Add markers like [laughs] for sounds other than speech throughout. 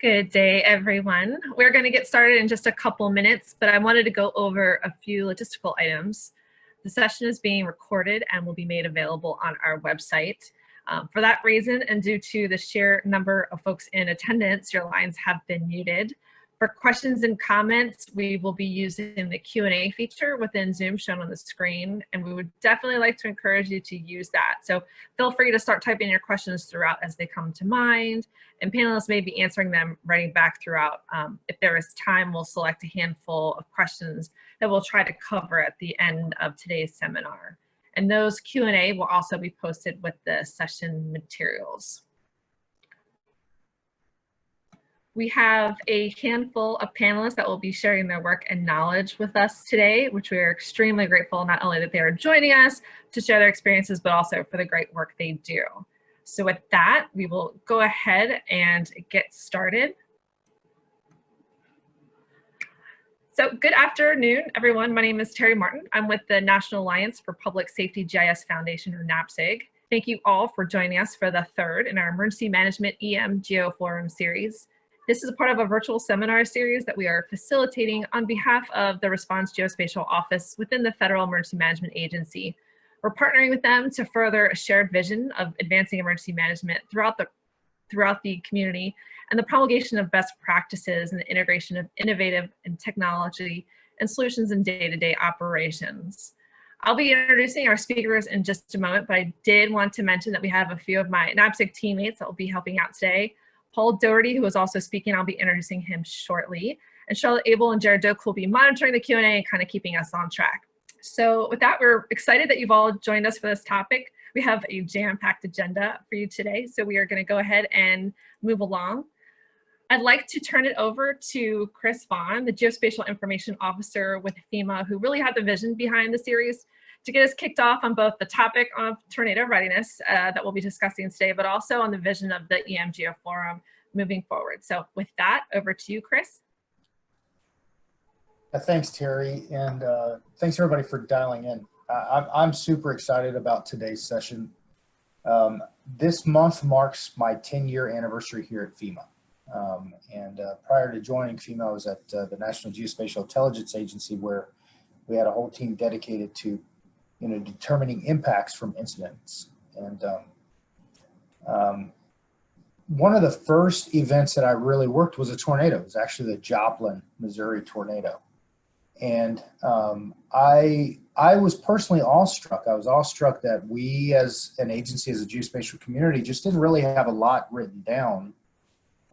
Good day, everyone. We're going to get started in just a couple minutes, but I wanted to go over a few logistical items. The session is being recorded and will be made available on our website. Um, for that reason, and due to the sheer number of folks in attendance, your lines have been muted. For questions and comments, we will be using the Q&A feature within Zoom shown on the screen, and we would definitely like to encourage you to use that. So feel free to start typing your questions throughout as they come to mind, and panelists may be answering them writing back throughout. Um, if there is time, we'll select a handful of questions that we'll try to cover at the end of today's seminar. And those Q&A will also be posted with the session materials. We have a handful of panelists that will be sharing their work and knowledge with us today, which we are extremely grateful not only that they are joining us to share their experiences, but also for the great work they do. So with that, we will go ahead and get started. So good afternoon, everyone. My name is Terry Martin. I'm with the National Alliance for Public Safety GIS Foundation, or NAPSG. Thank you all for joining us for the third in our Emergency Management EM Geo Forum series. This is a part of a virtual seminar series that we are facilitating on behalf of the Response Geospatial Office within the Federal Emergency Management Agency. We're partnering with them to further a shared vision of advancing emergency management throughout the, throughout the community and the promulgation of best practices and the integration of innovative and technology and solutions in day-to-day -day operations. I'll be introducing our speakers in just a moment, but I did want to mention that we have a few of my NAPSG teammates that will be helping out today. Paul Doherty, who is also speaking, I'll be introducing him shortly. And Charlotte Abel and Jared Doak will be monitoring the Q&A and kind of keeping us on track. So with that, we're excited that you've all joined us for this topic. We have a jam-packed agenda for you today, so we are gonna go ahead and move along. I'd like to turn it over to Chris Vaughn, the Geospatial Information Officer with FEMA, who really had the vision behind the series to get us kicked off on both the topic of tornado readiness uh, that we'll be discussing today, but also on the vision of the EMGeo Forum moving forward. So with that, over to you, Chris. Uh, thanks, Terry, and uh, thanks everybody for dialing in. I'm, I'm super excited about today's session. Um, this month marks my 10 year anniversary here at FEMA. Um, and uh, prior to joining FEMA, I was at uh, the National Geospatial Intelligence Agency where we had a whole team dedicated to you know, determining impacts from incidents. And um, um, one of the first events that I really worked was a tornado. It was actually the Joplin, Missouri tornado. And um, I, I was personally awestruck. I was awestruck that we as an agency, as a geospatial community, just didn't really have a lot written down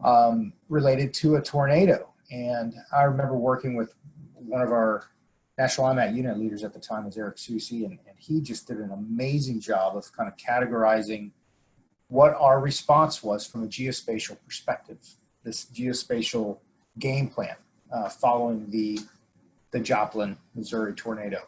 um, related to a tornado. And I remember working with one of our National IMAT unit leaders at the time was Eric Susi, and, and he just did an amazing job of kind of categorizing what our response was from a geospatial perspective, this geospatial game plan uh, following the, the Joplin, Missouri tornado.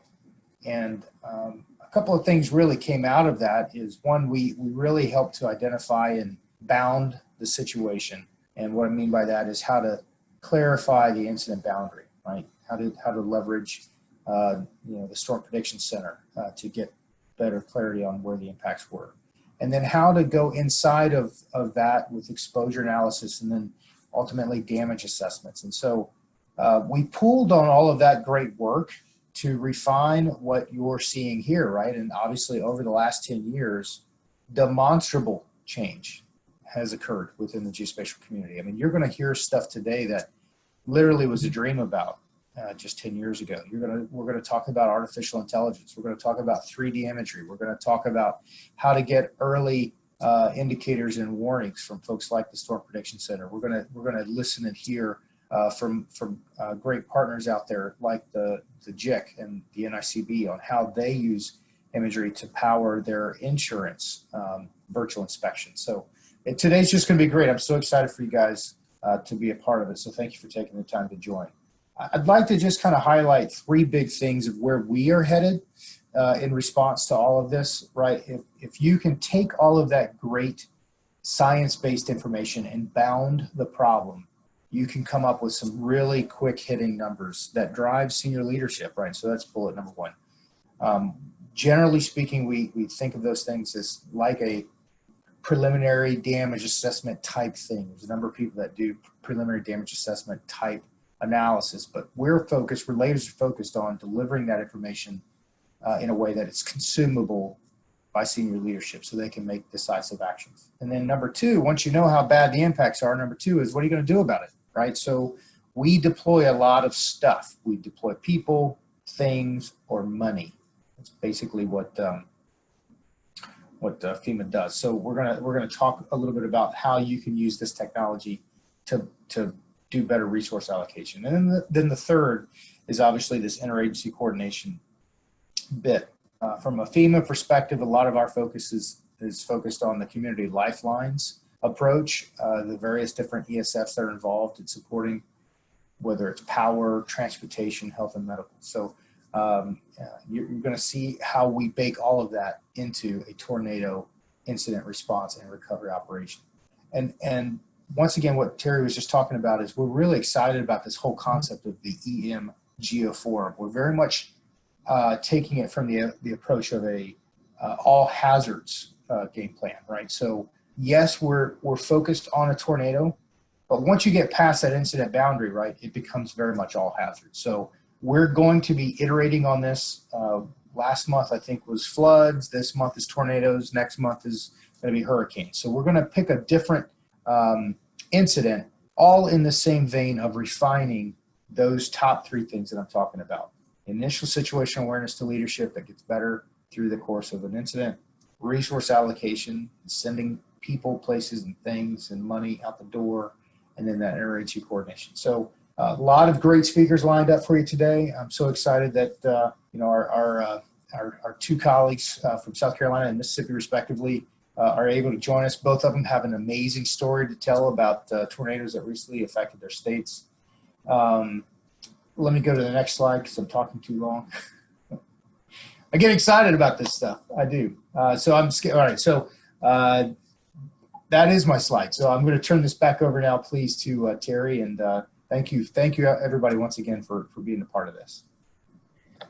And um, a couple of things really came out of that is one, we, we really helped to identify and bound the situation. And what I mean by that is how to clarify the incident boundary, right? How to, how to leverage uh, you know, the Storm Prediction Center uh, to get better clarity on where the impacts were. And then how to go inside of, of that with exposure analysis and then ultimately damage assessments. And so uh, we pulled on all of that great work to refine what you're seeing here, right? And obviously over the last 10 years, demonstrable change has occurred within the geospatial community. I mean, you're gonna hear stuff today that literally was a dream about uh, just 10 years ago. You're gonna, we're gonna talk about artificial intelligence. We're gonna talk about 3D imagery. We're gonna talk about how to get early uh, indicators and warnings from folks like the Storm Prediction Center. We're gonna, we're gonna listen and hear uh, from, from uh, great partners out there like the, the GIC and the NICB on how they use imagery to power their insurance um, virtual inspection. So today's just gonna be great. I'm so excited for you guys uh, to be a part of it. So thank you for taking the time to join. I'd like to just kind of highlight three big things of where we are headed uh, in response to all of this, right? If, if you can take all of that great science-based information and bound the problem, you can come up with some really quick hitting numbers that drive senior leadership, right? So that's bullet number one. Um, generally speaking, we, we think of those things as like a preliminary damage assessment type thing. There's a number of people that do preliminary damage assessment type analysis, but we're focused, we're laser focused on delivering that information uh, in a way that it's consumable by senior leadership so they can make decisive actions. And then number two, once you know how bad the impacts are, number two is what are you going to do about it, right? So we deploy a lot of stuff. We deploy people, things, or money. That's basically what um, what uh, FEMA does. So we're gonna we're gonna talk a little bit about how you can use this technology to to do better resource allocation. And then the, then the third is obviously this interagency coordination bit. Uh, from a FEMA perspective, a lot of our focus is, is focused on the community lifelines approach, uh, the various different ESFs that are involved in supporting whether it's power, transportation, health, and medical. So um, you're, you're going to see how we bake all of that into a tornado incident response and recovery operation. And, and once again, what Terry was just talking about is we're really excited about this whole concept of the EM Geoforum. We're very much uh, taking it from the, the approach of a uh, all hazards uh, game plan, right? So yes, we're, we're focused on a tornado, but once you get past that incident boundary, right, it becomes very much all hazards. So we're going to be iterating on this. Uh, last month, I think, was floods. This month is tornadoes. Next month is going to be hurricanes. So we're going to pick a different um, incident, all in the same vein of refining those top three things that I'm talking about. Initial situation awareness to leadership that gets better through the course of an incident, resource allocation, sending people, places, and things and money out the door, and then that interagency coordination. So uh, a lot of great speakers lined up for you today. I'm so excited that uh, you know our our, uh, our, our two colleagues uh, from South Carolina and Mississippi, respectively, are able to join us. Both of them have an amazing story to tell about uh, tornadoes that recently affected their states. Um, let me go to the next slide because I'm talking too long. [laughs] I get excited about this stuff. I do. so I'm all right. So that is my slide. So I'm going to turn this back over now, please, to uh, Terry. And uh, thank you. Thank you, everybody, once again, for, for being a part of this.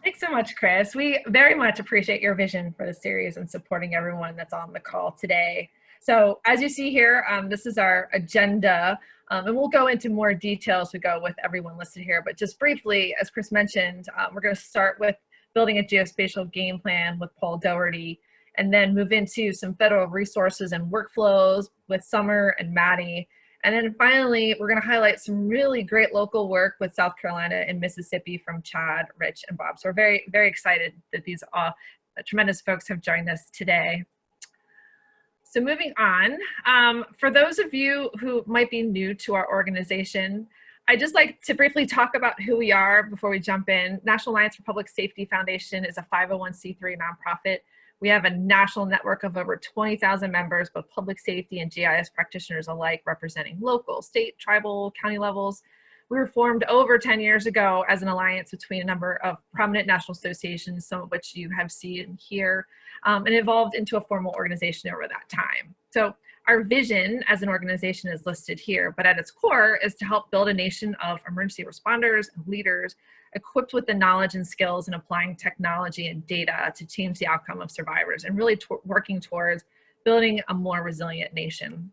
Thanks so much, Chris. We very much appreciate your vision for the series and supporting everyone that's on the call today. So as you see here, um, this is our agenda, um, and we'll go into more detail as we go with everyone listed here. But just briefly, as Chris mentioned, um, we're going to start with building a geospatial game plan with Paul Doherty and then move into some federal resources and workflows with Summer and Maddie. And then finally, we're gonna highlight some really great local work with South Carolina and Mississippi from Chad, Rich, and Bob. So we're very, very excited that these uh, tremendous folks have joined us today. So moving on, um, for those of you who might be new to our organization, I'd just like to briefly talk about who we are before we jump in. National Alliance for Public Safety Foundation is a 501c3 nonprofit we have a national network of over 20,000 members, both public safety and GIS practitioners alike, representing local, state, tribal, county levels. We were formed over 10 years ago as an alliance between a number of prominent national associations, some of which you have seen here, um, and evolved into a formal organization over that time. So our vision as an organization is listed here, but at its core is to help build a nation of emergency responders and leaders equipped with the knowledge and skills in applying technology and data to change the outcome of survivors and really working towards building a more resilient nation.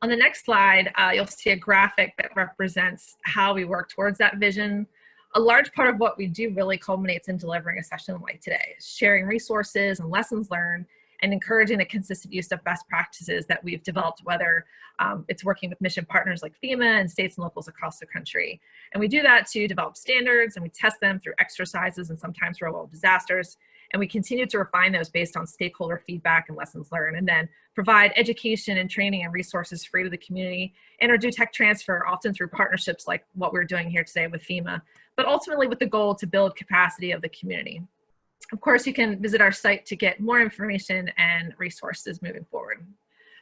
On the next slide, uh, you'll see a graphic that represents how we work towards that vision. A large part of what we do really culminates in delivering a session like today, sharing resources and lessons learned and encouraging the consistent use of best practices that we've developed, whether um, it's working with mission partners like FEMA and states and locals across the country. And we do that to develop standards and we test them through exercises and sometimes real world disasters. And we continue to refine those based on stakeholder feedback and lessons learned, and then provide education and training and resources free to the community, and or do tech transfer often through partnerships like what we're doing here today with FEMA, but ultimately with the goal to build capacity of the community. Of course, you can visit our site to get more information and resources moving forward.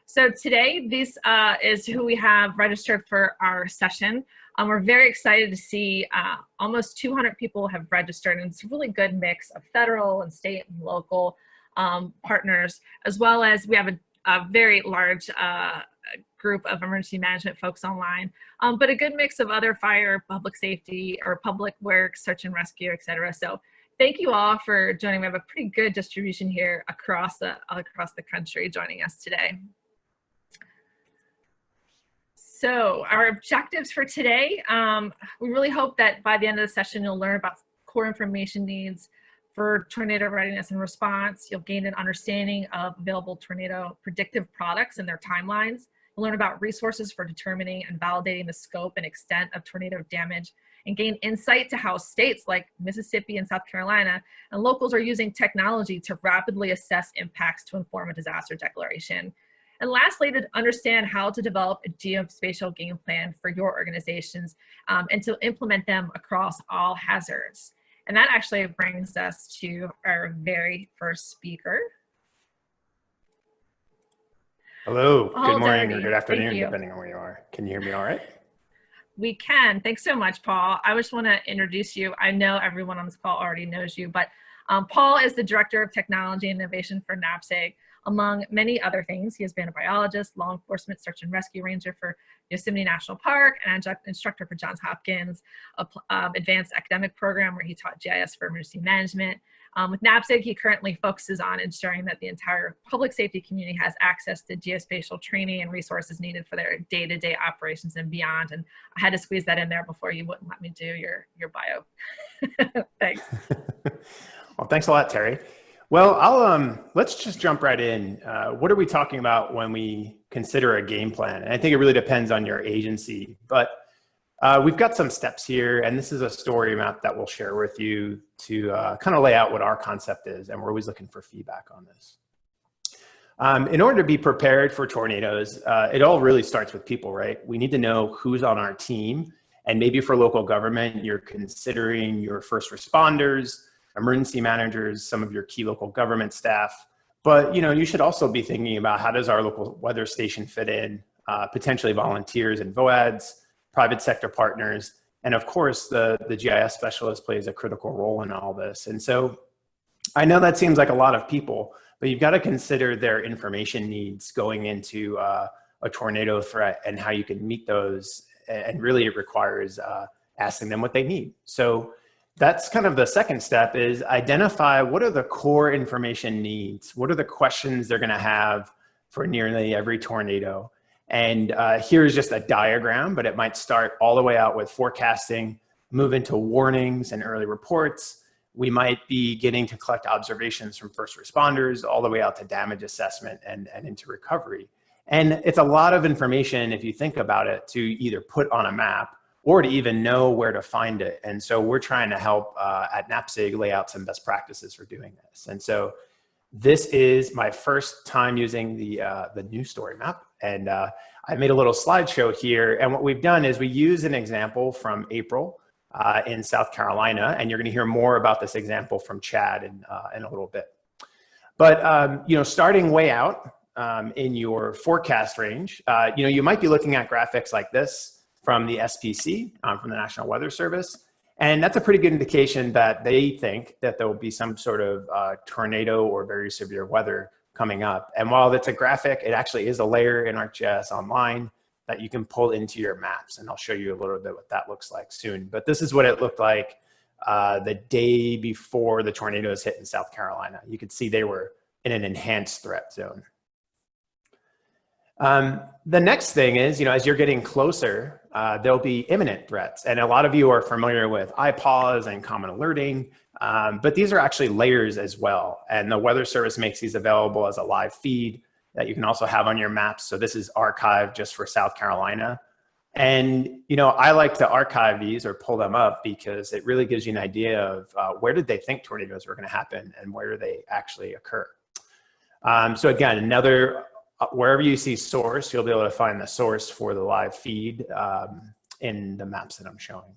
So today, this uh, is who we have registered for our session. Um, we're very excited to see uh, almost 200 people have registered and it's a really good mix of federal and state and local um, partners, as well as we have a, a very large uh, group of emergency management folks online, um, but a good mix of other fire, public safety, or public works, search and rescue, et cetera. So thank you all for joining. We have a pretty good distribution here across the, across the country joining us today. So our objectives for today, um, we really hope that by the end of the session, you'll learn about core information needs for tornado readiness and response. You'll gain an understanding of available tornado predictive products and their timelines. You'll learn about resources for determining and validating the scope and extent of tornado damage and gain insight to how states like Mississippi and South Carolina and locals are using technology to rapidly assess impacts to inform a disaster declaration. And lastly, to understand how to develop a geospatial game plan for your organizations um, and to implement them across all hazards. And that actually brings us to our very first speaker. Hello, good morning or good afternoon, depending on where you are. Can you hear me all right? We can. Thanks so much, Paul. I just want to introduce you. I know everyone on this call already knows you, but um, Paul is the Director of Technology and Innovation for NAPSG. Among many other things, he has been a biologist, law enforcement search and rescue ranger for Yosemite National Park, an adjunct instructor for Johns Hopkins, a um, advanced academic program where he taught GIS for emergency management. Um, with NAPSG, he currently focuses on ensuring that the entire public safety community has access to geospatial training and resources needed for their day-to-day operations and beyond. And I had to squeeze that in there before you wouldn't let me do your, your bio. [laughs] Thanks. [laughs] well, thanks a lot, Terry. Well, I'll um, let's just jump right in. Uh, what are we talking about when we consider a game plan? And I think it really depends on your agency, but uh, we've got some steps here, and this is a story map that we'll share with you to uh, kind of lay out what our concept is, and we're always looking for feedback on this. Um, in order to be prepared for tornadoes, uh, it all really starts with people, right? We need to know who's on our team, and maybe for local government, you're considering your first responders, emergency managers, some of your key local government staff. But you know, you should also be thinking about how does our local weather station fit in, uh, potentially volunteers and VOADs, private sector partners, and of course, the, the GIS specialist plays a critical role in all this. And so I know that seems like a lot of people, but you've got to consider their information needs going into uh, a tornado threat and how you can meet those. And really it requires uh, asking them what they need. So that's kind of the second step is identify what are the core information needs? What are the questions they're gonna have for nearly every tornado? And uh, here's just a diagram, but it might start all the way out with forecasting, move into warnings and early reports. We might be getting to collect observations from first responders all the way out to damage assessment and, and into recovery. And it's a lot of information, if you think about it, to either put on a map or to even know where to find it. And so we're trying to help uh, at NAPSG lay out some best practices for doing this. And so this is my first time using the, uh, the new story map. And uh, I made a little slideshow here. And what we've done is we use an example from April uh, in South Carolina. And you're gonna hear more about this example from Chad in, uh, in a little bit. But um, you know, starting way out um, in your forecast range, uh, you know, you might be looking at graphics like this from the SPC, um, from the National Weather Service. And that's a pretty good indication that they think that there will be some sort of uh, tornado or very severe weather coming up. And while it's a graphic, it actually is a layer in ArcGIS Online that you can pull into your maps. And I'll show you a little bit what that looks like soon. But this is what it looked like uh, the day before the tornadoes hit in South Carolina. You could see they were in an enhanced threat zone. Um, the next thing is, you know, as you're getting closer, uh, there'll be imminent threats. And a lot of you are familiar with IPAWS and common alerting, um, but these are actually layers as well. And the Weather Service makes these available as a live feed that you can also have on your maps. So this is archived just for South Carolina. And, you know, I like to archive these or pull them up because it really gives you an idea of uh, where did they think tornadoes were gonna happen and where do they actually occur. Um, so again, another wherever you see source, you'll be able to find the source for the live feed um, in the maps that I'm showing.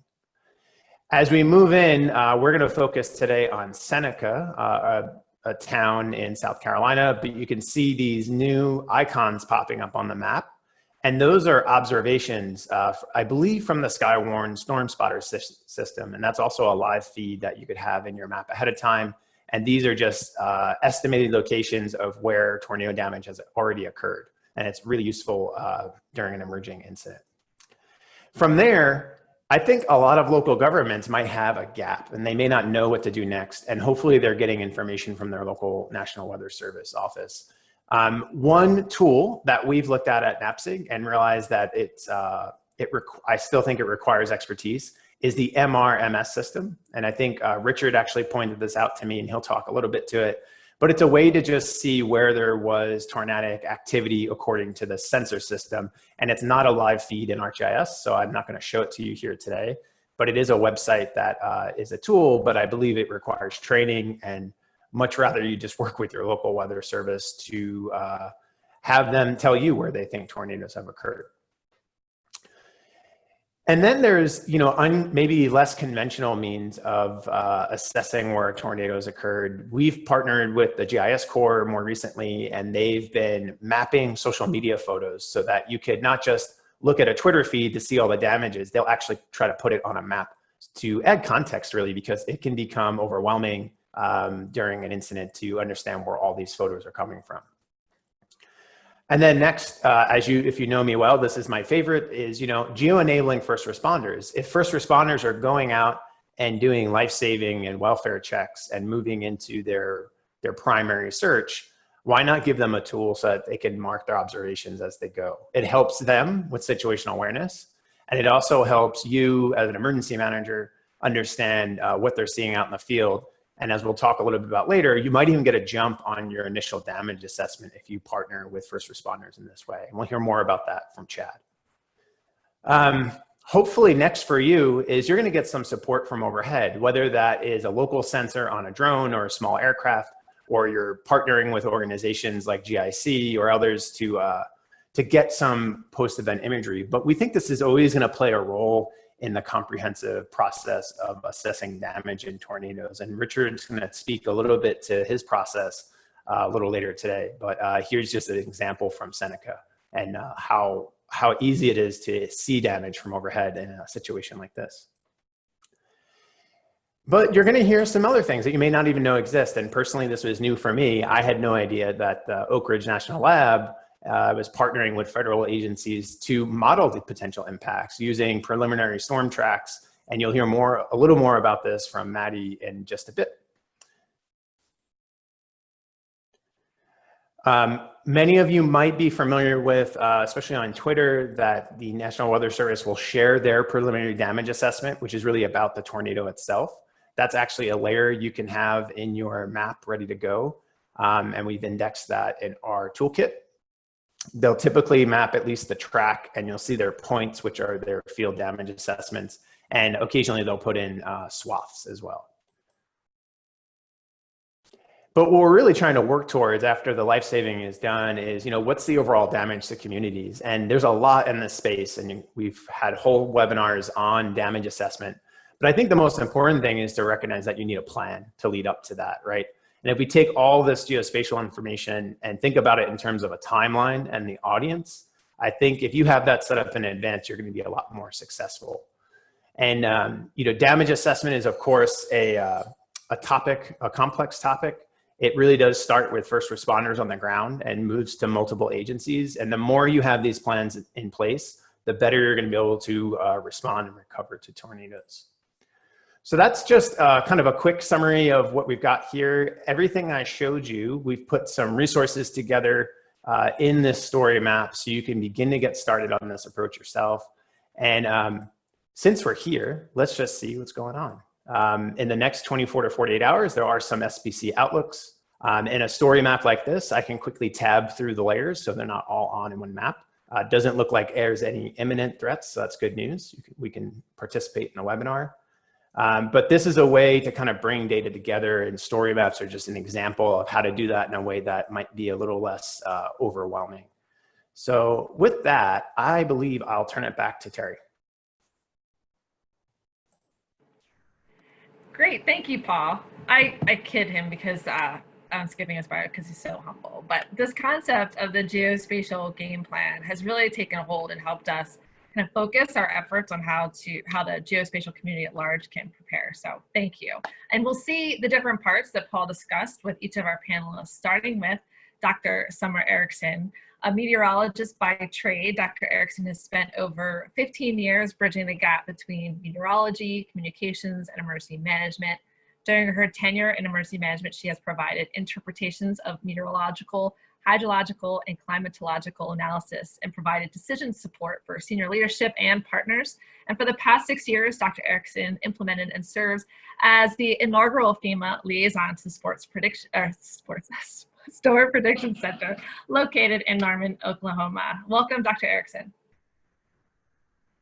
As we move in, uh, we're going to focus today on Seneca, uh, a, a, town in South Carolina, but you can see these new icons popping up on the map. And those are observations, uh, I believe, from the Skywarn Storm Spotter system. And that's also a live feed that you could have in your map ahead of time and these are just uh, estimated locations of where tornado damage has already occurred. And it's really useful uh, during an emerging incident. From there, I think a lot of local governments might have a gap and they may not know what to do next. And hopefully they're getting information from their local National Weather Service office. Um, one tool that we've looked at at NAPSG and realized that it's, uh, it I still think it requires expertise is the MRMS system. And I think uh, Richard actually pointed this out to me and he'll talk a little bit to it. But it's a way to just see where there was tornadic activity according to the sensor system. And it's not a live feed in ArcGIS, so I'm not gonna show it to you here today. But it is a website that uh, is a tool, but I believe it requires training and much rather you just work with your local weather service to uh, have them tell you where they think tornadoes have occurred. And then there's, you know, un, maybe less conventional means of uh, assessing where tornadoes occurred. We've partnered with the GIS Corps more recently, and they've been mapping social media photos so that you could not just look at a Twitter feed to see all the damages, they'll actually try to put it on a map to add context really, because it can become overwhelming um, during an incident to understand where all these photos are coming from. And then next, uh, as you, if you know me well, this is my favorite is, you know, geo-enabling first responders. If first responders are going out and doing life-saving and welfare checks and moving into their, their primary search, why not give them a tool so that they can mark their observations as they go? It helps them with situational awareness. And it also helps you as an emergency manager understand uh, what they're seeing out in the field and as we'll talk a little bit about later, you might even get a jump on your initial damage assessment if you partner with first responders in this way. And we'll hear more about that from Chad. Um, hopefully next for you is you're gonna get some support from overhead, whether that is a local sensor on a drone or a small aircraft, or you're partnering with organizations like GIC or others to, uh, to get some post-event imagery. But we think this is always gonna play a role in the comprehensive process of assessing damage in tornadoes. And Richard's to speak a little bit to his process uh, a little later today. But uh, here's just an example from Seneca and uh, how, how easy it is to see damage from overhead in a situation like this. But you're going to hear some other things that you may not even know exist. And personally, this was new for me. I had no idea that the Oak Ridge National Lab uh, was partnering with federal agencies to model the potential impacts using preliminary storm tracks. And you'll hear more, a little more about this from Maddie in just a bit. Um, many of you might be familiar with, uh, especially on Twitter, that the National Weather Service will share their preliminary damage assessment, which is really about the tornado itself. That's actually a layer you can have in your map ready to go. Um, and we've indexed that in our toolkit they'll typically map at least the track and you'll see their points, which are their field damage assessments. And occasionally they'll put in uh, swaths as well. But what we're really trying to work towards after the life saving is done is, you know, what's the overall damage to communities? And there's a lot in this space and we've had whole webinars on damage assessment. But I think the most important thing is to recognize that you need a plan to lead up to that, right? And if we take all this geospatial information and think about it in terms of a timeline and the audience, I think if you have that set up in advance, you're gonna be a lot more successful. And um, you know, damage assessment is of course a, uh, a topic, a complex topic. It really does start with first responders on the ground and moves to multiple agencies. And the more you have these plans in place, the better you're gonna be able to uh, respond and recover to tornadoes. So that's just uh, kind of a quick summary of what we've got here. Everything I showed you, we've put some resources together uh, in this story map so you can begin to get started on this approach yourself. And um, since we're here, let's just see what's going on. Um, in the next 24 to 48 hours, there are some SPC outlooks. Um, in a story map like this, I can quickly tab through the layers so they're not all on in one map. Uh, doesn't look like there's any imminent threats, so that's good news. Can, we can participate in a webinar. Um, but this is a way to kind of bring data together and story maps are just an example of how to do that in a way that might be a little less uh, overwhelming. So with that, I believe I'll turn it back to Terry. Great, thank you, Paul. I, I kid him because uh, I'm skipping his bio because he's so humble. But this concept of the geospatial game plan has really taken hold and helped us kind of focus our efforts on how to how the geospatial community at large can prepare. So thank you. And we'll see the different parts that Paul discussed with each of our panelists, starting with Dr. Summer Erickson. A meteorologist by trade, Dr. Erickson has spent over 15 years bridging the gap between meteorology, communications, and emergency management. During her tenure in emergency management, she has provided interpretations of meteorological, hydrological, and climatological analysis and provided decision support for senior leadership and partners. And for the past six years, Dr. Erickson implemented and serves as the inaugural FEMA liaison to sports prediction, or sports, [laughs] Storm Prediction Center located in Norman, Oklahoma. Welcome, Dr. Erickson.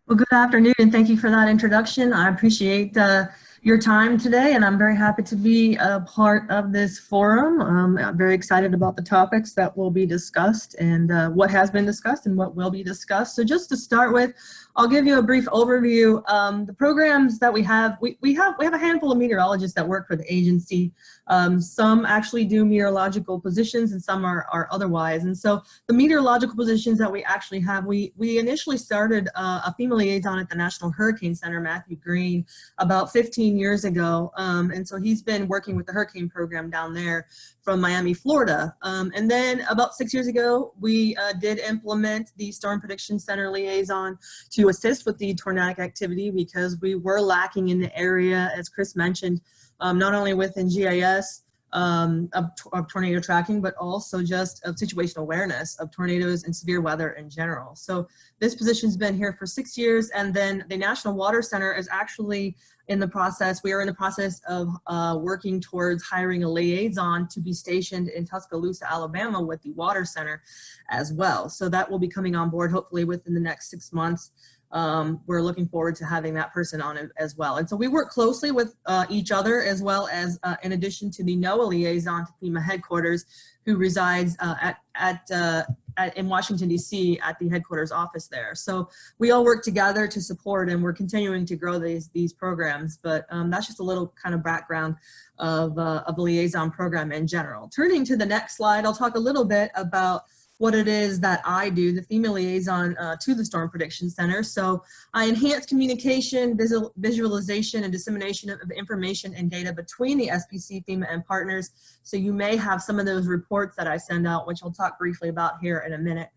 Well, good afternoon, and thank you for that introduction. I appreciate uh, your time today, and I'm very happy to be a part of this forum. Um, I'm very excited about the topics that will be discussed and uh, what has been discussed and what will be discussed. So just to start with, I'll give you a brief overview. Um, the programs that we have, we, we have we have a handful of meteorologists that work for the agency. Um, some actually do meteorological positions and some are, are otherwise. And so the meteorological positions that we actually have, we, we initially started uh, a FEMA liaison at the National Hurricane Center, Matthew Green, about 15 years ago. Um, and so he's been working with the hurricane program down there from Miami, Florida. Um, and then about six years ago, we uh, did implement the Storm Prediction Center liaison to assist with the tornadic activity because we were lacking in the area, as Chris mentioned, um, not only within GIS um, of, of, tornado tracking, but also just of situational awareness of tornadoes and severe weather in general. So this position's been here for six years, and then the National Water Center is actually in the process, we are in the process of uh, working towards hiring a liaison to be stationed in Tuscaloosa, Alabama with the Water Center as well. So that will be coming on board hopefully within the next six months um, we're looking forward to having that person on as well. And so we work closely with uh, each other as well as uh, in addition to the NOAA liaison to FEMA headquarters who resides uh, at, at, uh, at, in Washington, DC at the headquarters office there. So we all work together to support and we're continuing to grow these, these programs. But um, that's just a little kind of background of, uh, of the liaison program in general. Turning to the next slide, I'll talk a little bit about what it is that I do, the FEMA liaison uh, to the Storm Prediction Center. So I enhance communication, visual, visualization, and dissemination of, of information and data between the SPC, FEMA, and partners. So you may have some of those reports that I send out, which I'll talk briefly about here in a minute.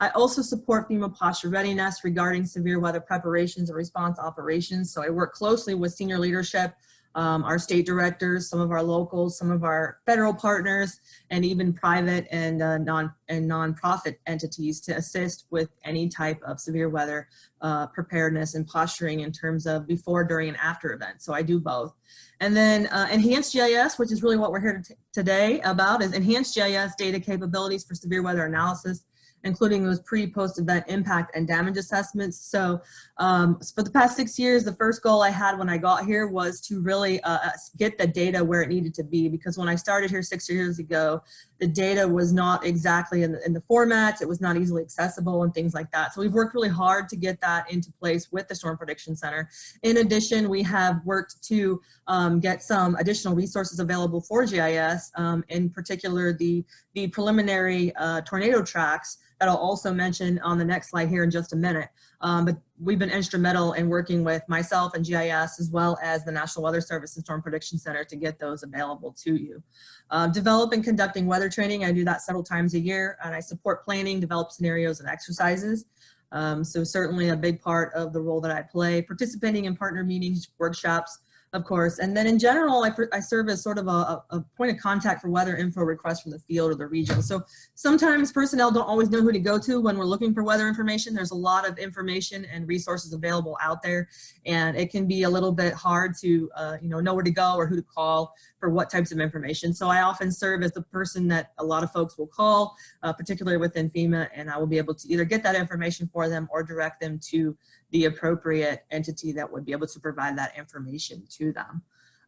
I also support FEMA posture readiness regarding severe weather preparations and response operations. So I work closely with senior leadership um, our state directors, some of our locals, some of our federal partners, and even private and uh, non and nonprofit entities to assist with any type of severe weather uh, preparedness and posturing in terms of before, during, and after events. So I do both. And then uh, enhanced GIS, which is really what we're here today about, is enhanced GIS data capabilities for severe weather analysis including those pre, post event impact and damage assessments. So um, for the past six years, the first goal I had when I got here was to really uh, uh, get the data where it needed to be because when I started here six years ago, the data was not exactly in the, in the formats, it was not easily accessible and things like that. So we've worked really hard to get that into place with the Storm Prediction Center. In addition, we have worked to um, get some additional resources available for GIS, um, in particular the, the preliminary uh, tornado tracks that I'll also mention on the next slide here in just a minute. Um, but we've been instrumental in working with myself and GIS as well as the National Weather Service and Storm Prediction Center to get those available to you. Um, develop and conducting weather training, I do that several times a year and I support planning, develop scenarios and exercises. Um, so certainly a big part of the role that I play, participating in partner meetings, workshops, of course. And then in general, I, I serve as sort of a, a, point of contact for weather info requests from the field or the region. So sometimes personnel don't always know who to go to when we're looking for weather information. There's a lot of information and resources available out there, and it can be a little bit hard to uh, you know know where to go or who to call for what types of information. So I often serve as the person that a lot of folks will call, uh, particularly within FEMA, and I will be able to either get that information for them or direct them to the appropriate entity that would be able to provide that information to them.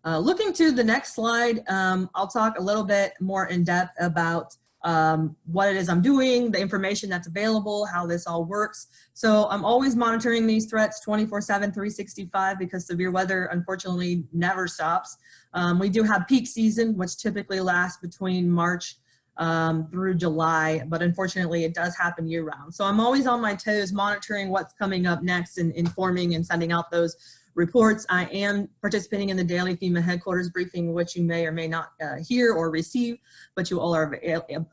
Uh, looking to the next slide, um, I'll talk a little bit more in depth about um, what it is I'm doing, the information that's available, how this all works. So I'm always monitoring these threats 24 7, 365 because severe weather unfortunately never stops. Um, we do have peak season, which typically lasts between March um, through July, but unfortunately it does happen year round. So I'm always on my toes monitoring what's coming up next and informing and sending out those reports. I am participating in the daily FEMA headquarters briefing, which you may or may not uh, hear or receive, but you all are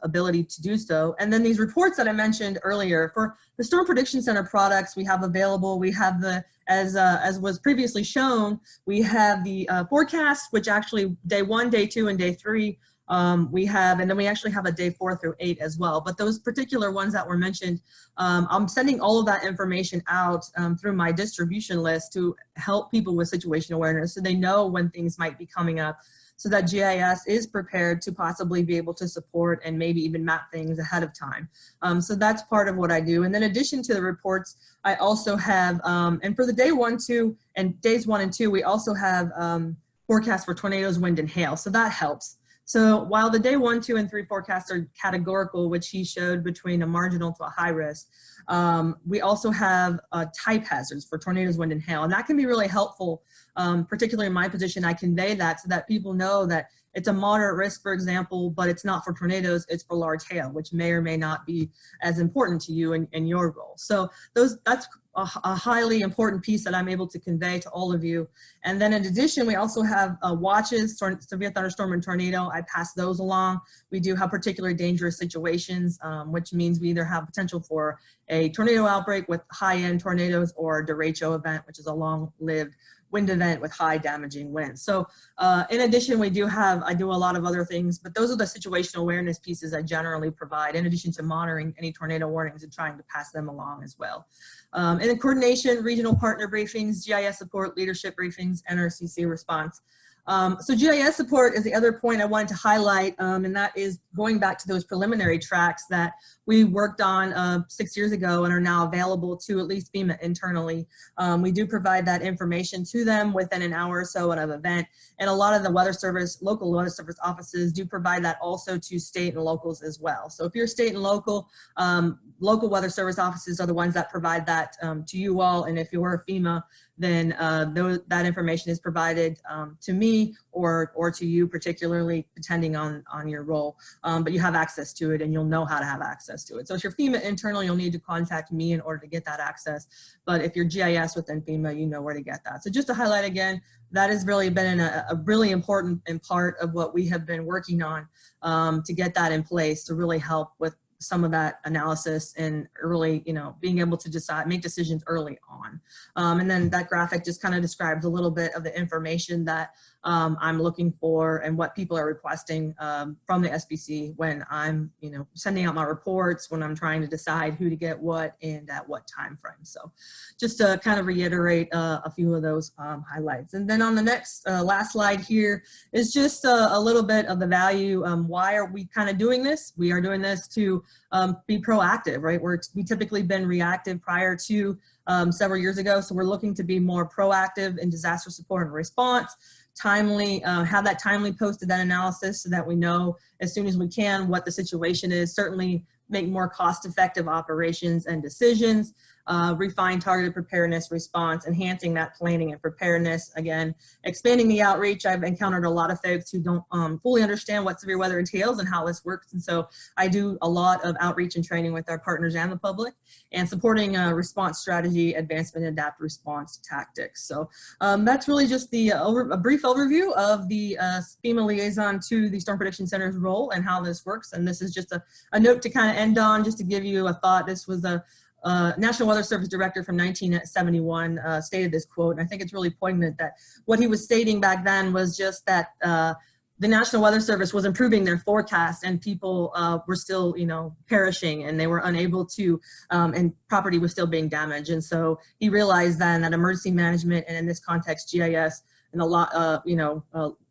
ability to do so. And then these reports that I mentioned earlier for the Storm Prediction Center products we have available, we have the, as, uh, as was previously shown, we have the uh, forecast, which actually day one, day two, and day three um, we have, and then we actually have a day four through eight as well. But those particular ones that were mentioned, um, I'm sending all of that information out um, through my distribution list to help people with situation awareness so they know when things might be coming up so that GIS is prepared to possibly be able to support and maybe even map things ahead of time. Um, so that's part of what I do. And then addition to the reports, I also have, um, and for the day one, two, and days one and two, we also have um, forecasts for tornadoes, wind, and hail. So that helps. So while the day one, two, and three forecasts are categorical, which he showed between a marginal to a high risk, um, we also have uh, type hazards for tornadoes, wind, and hail. And that can be really helpful, um, particularly in my position. I convey that so that people know that it's a moderate risk, for example, but it's not for tornadoes, it's for large hail, which may or may not be as important to you in, in your role. So those that's a, highly important piece that I'm able to convey to all of you. And then in addition, we also have uh, watches, severe thunderstorm and tornado. I pass those along. We do have particularly dangerous situations, um, which means we either have potential for a tornado outbreak with high-end tornadoes or derecho event, which is a long-lived wind event with high damaging winds. So uh, in addition, we do have, I do a lot of other things, but those are the situational awareness pieces I generally provide in addition to monitoring any tornado warnings and trying to pass them along as well. Um, and then coordination, regional partner briefings, GIS support, leadership briefings, NRCC response. Um, so GIS support is the other point I wanted to highlight, um, and that is going back to those preliminary tracks that we worked on uh, six years ago and are now available to at least FEMA internally. Um, we do provide that information to them within an hour or so of an event, and a lot of the weather service, local weather service offices do provide that also to state and locals as well. So if you're state and local, um, local weather service offices are the ones that provide that um, to you all, and if you're FEMA, then uh, that information is provided um, to me or, or to you particularly depending on, on your role. Um, but you have access to it and you'll know how to have access to it. So if you're FEMA internal, you'll need to contact me in order to get that access. But if you're GIS within FEMA, you know where to get that. So just to highlight again, that has really been a, a really important and part of what we have been working on um, to get that in place to really help with some of that analysis and early, you know, being able to decide, make decisions early on. Um, and then that graphic just kind of describes a little bit of the information that um, I'm looking for and what people are requesting um, from the SPC when I'm, you know, sending out my reports, when I'm trying to decide who to get what and at what time frame. So just to kind of reiterate uh, a few of those um, highlights. And then on the next, uh, last slide here is just a, a little bit of the value. Um, why are we kind of doing this? We are doing this to um, be proactive, right? We're, we typically been reactive prior to um, several years ago. So we're looking to be more proactive in disaster support and response timely, uh, have that timely posted that analysis so that we know as soon as we can what the situation is, certainly make more cost effective operations and decisions uh, refine targeted preparedness response, enhancing that planning and preparedness. Again, expanding the outreach. I've encountered a lot of folks who don't um, fully understand what severe weather entails and how this works. And so I do a lot of outreach and training with our partners and the public and supporting a response strategy, advancement, and adapt response tactics. So um, that's really just the uh, over, a brief overview of the uh, FEMA liaison to the Storm Prediction Center's role and how this works. And this is just a, a note to kind of end on, just to give you a thought. This was a uh, National Weather Service director from 1971 uh, stated this quote, and I think it's really poignant that what he was stating back then was just that uh, the National Weather Service was improving their forecast and people uh, were still, you know, perishing and they were unable to, um, and property was still being damaged. And so he realized then that emergency management and in this context, GIS and a lot, uh, you know,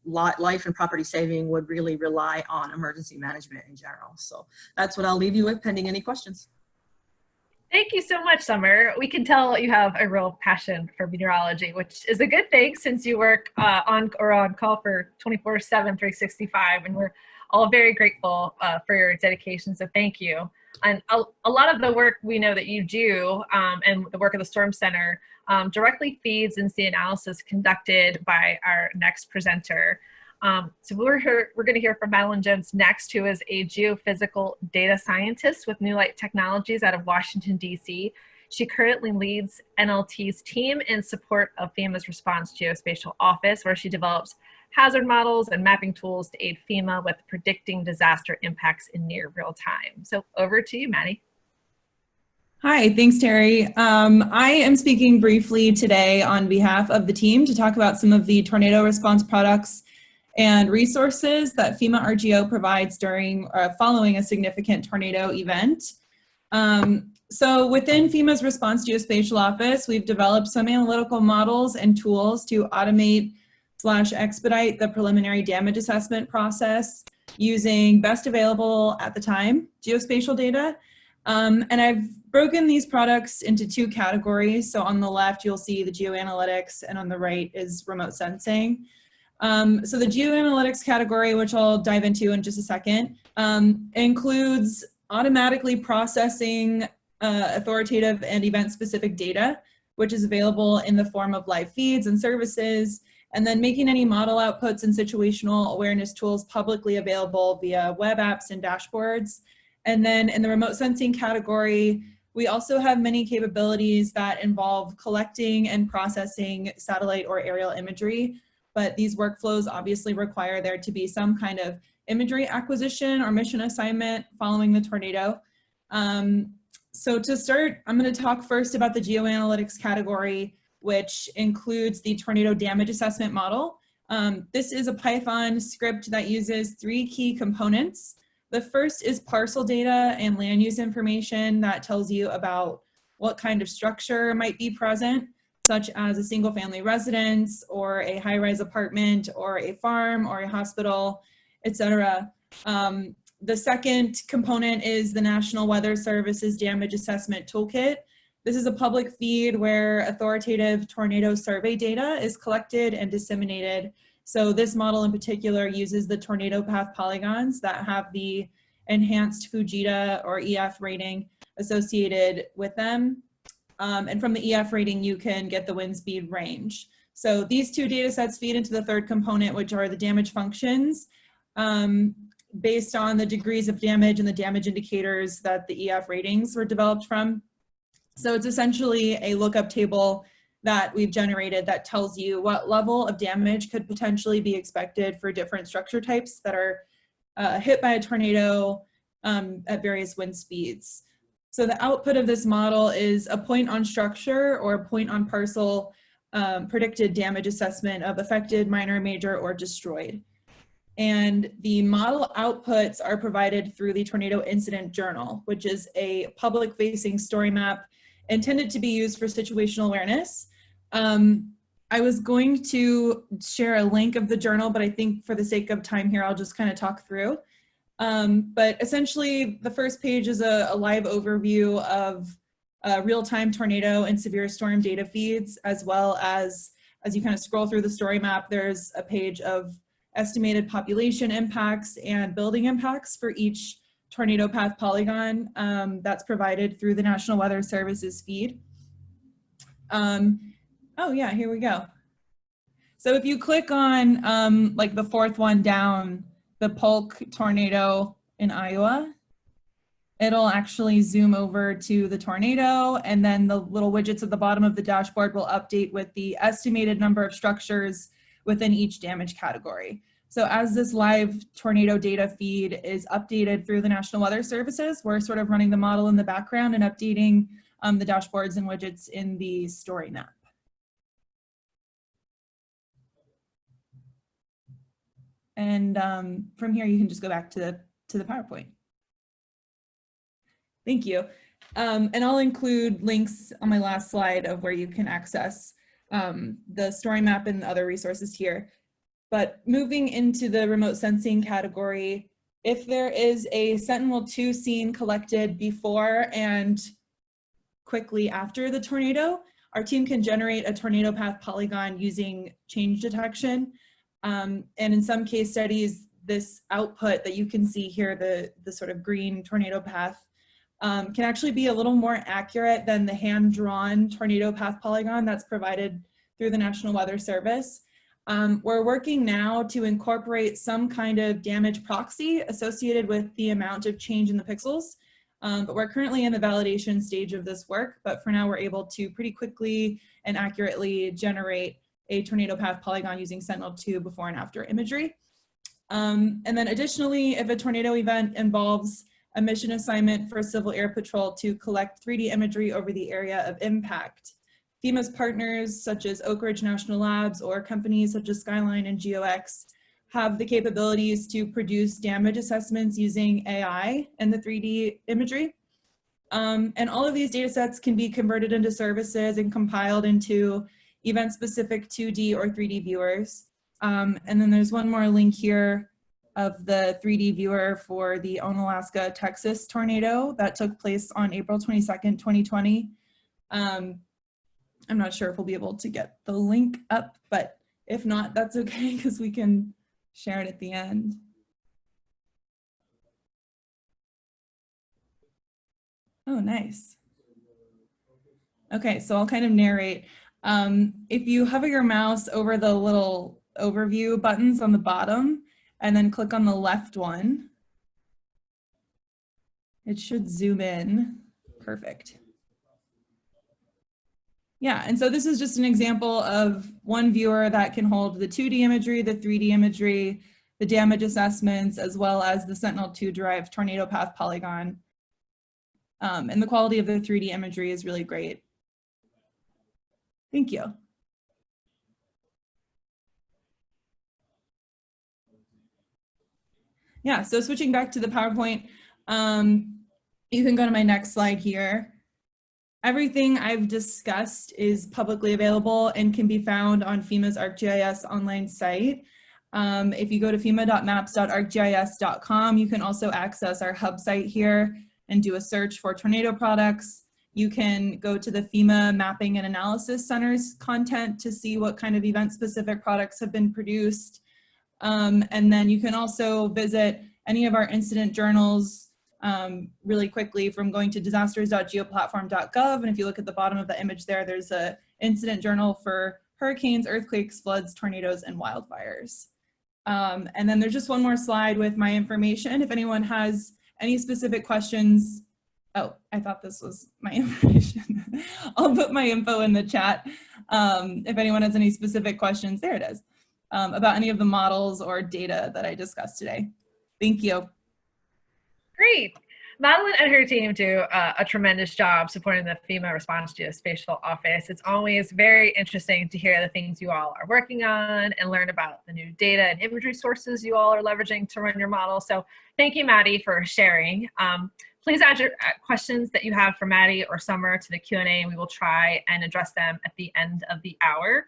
lot, life and property saving would really rely on emergency management in general. So that's what I'll leave you with pending any questions. Thank you so much, Summer. We can tell you have a real passion for meteorology, which is a good thing since you work uh, on or on call for 24 7, 365. And we're all very grateful uh, for your dedication. So thank you. And a, a, lot of the work we know that you do um, and the work of the Storm Center um, directly feeds into the analysis conducted by our next presenter. Um, so we're here, we're going to hear from Madeline Jones next, who is a geophysical data scientist with New Light Technologies out of Washington, D.C. She currently leads NLT's team in support of FEMA's Response Geospatial Office, where she develops hazard models and mapping tools to aid FEMA with predicting disaster impacts in near real time. So over to you, Maddie. Hi, thanks, Terry. Um, I am speaking briefly today on behalf of the team to talk about some of the tornado response products and resources that FEMA RGO provides during uh, following a significant tornado event. Um, so within FEMA's Response Geospatial Office, we've developed some analytical models and tools to automate slash expedite the preliminary damage assessment process using best available at the time geospatial data. Um, and I've broken these products into two categories. So on the left, you'll see the geoanalytics and on the right is remote sensing. Um, so the geoanalytics category, which I'll dive into in just a second, um, includes automatically processing uh, authoritative and event-specific data, which is available in the form of live feeds and services, and then making any model outputs and situational awareness tools publicly available via web apps and dashboards. And then in the remote sensing category, we also have many capabilities that involve collecting and processing satellite or aerial imagery, but these workflows obviously require there to be some kind of imagery acquisition or mission assignment following the tornado. Um, so to start, I'm gonna talk first about the geoanalytics category, which includes the tornado damage assessment model. Um, this is a Python script that uses three key components. The first is parcel data and land use information that tells you about what kind of structure might be present, such as a single family residence or a high-rise apartment or a farm or a hospital, etc. Um, the second component is the National Weather Service's Damage Assessment Toolkit. This is a public feed where authoritative tornado survey data is collected and disseminated. So this model in particular uses the tornado path polygons that have the enhanced Fujita or EF rating associated with them. Um, and from the EF rating, you can get the wind speed range. So these two data sets feed into the third component, which are the damage functions. Um, based on the degrees of damage and the damage indicators that the EF ratings were developed from. So it's essentially a lookup table that we've generated that tells you what level of damage could potentially be expected for different structure types that are uh, hit by a tornado um, at various wind speeds. So the output of this model is a point on structure or a point on parcel um, predicted damage assessment of affected, minor, major, or destroyed. And the model outputs are provided through the Tornado Incident Journal, which is a public facing story map intended to be used for situational awareness. Um, I was going to share a link of the journal, but I think for the sake of time here, I'll just kind of talk through. Um, but essentially, the first page is a, a live overview of uh, real-time tornado and severe storm data feeds, as well as, as you kind of scroll through the story map, there's a page of estimated population impacts and building impacts for each tornado path polygon um, that's provided through the National Weather Services feed. Um, oh yeah, here we go. So if you click on um, like the fourth one down, the Polk tornado in Iowa, it'll actually zoom over to the tornado and then the little widgets at the bottom of the dashboard will update with the estimated number of structures within each damage category. So as this live tornado data feed is updated through the National Weather Services, we're sort of running the model in the background and updating um, the dashboards and widgets in the story map. And um, from here, you can just go back to the, to the PowerPoint. Thank you. Um, and I'll include links on my last slide of where you can access um, the story map and other resources here. But moving into the remote sensing category, if there is a Sentinel-2 scene collected before and quickly after the tornado, our team can generate a tornado path polygon using change detection. Um, and in some case studies, this output that you can see here, the, the sort of green tornado path, um, can actually be a little more accurate than the hand-drawn tornado path polygon that's provided through the National Weather Service. Um, we're working now to incorporate some kind of damage proxy associated with the amount of change in the pixels. Um, but we're currently in the validation stage of this work, but for now we're able to pretty quickly and accurately generate a tornado path polygon using Sentinel-2 before and after imagery. Um, and then additionally, if a tornado event involves a mission assignment for Civil Air Patrol to collect 3D imagery over the area of impact, FEMA's partners such as Oak Ridge National Labs or companies such as Skyline and GeoX have the capabilities to produce damage assessments using AI and the 3D imagery. Um, and all of these data sets can be converted into services and compiled into event-specific 2D or 3D viewers. Um, and then there's one more link here of the 3D viewer for the Onalaska, Texas tornado that took place on April 22nd, 2020. Um, I'm not sure if we'll be able to get the link up, but if not, that's [laughs] okay because we can share it at the end. Oh, nice. Okay, so I'll kind of narrate. Um, if you hover your mouse over the little overview buttons on the bottom and then click on the left one, it should zoom in. Perfect. Yeah, and so this is just an example of one viewer that can hold the 2D imagery, the 3D imagery, the damage assessments, as well as the Sentinel-2 derived tornado path polygon. Um, and the quality of the 3D imagery is really great. Thank you. Yeah, so switching back to the PowerPoint, um, you can go to my next slide here. Everything I've discussed is publicly available and can be found on FEMA's ArcGIS online site. Um, if you go to fema.maps.arcgis.com, you can also access our hub site here and do a search for tornado products. You can go to the FEMA Mapping and Analysis Center's content to see what kind of event-specific products have been produced. Um, and then you can also visit any of our incident journals um, really quickly from going to disasters.geoplatform.gov. And if you look at the bottom of the image there, there's a incident journal for hurricanes, earthquakes, floods, tornadoes, and wildfires. Um, and then there's just one more slide with my information. If anyone has any specific questions, oh, I thought this was my [laughs] information. I'll put my info in the chat. Um, if anyone has any specific questions, there it is, um, about any of the models or data that I discussed today. Thank you. Great. Madeline and her team do uh, a tremendous job supporting the FEMA Response Geospatial Office. It's always very interesting to hear the things you all are working on and learn about the new data and imagery sources you all are leveraging to run your model. So thank you, Maddie, for sharing. Um, please add your uh, questions that you have for Maddie or Summer to the Q&A and we will try and address them at the end of the hour.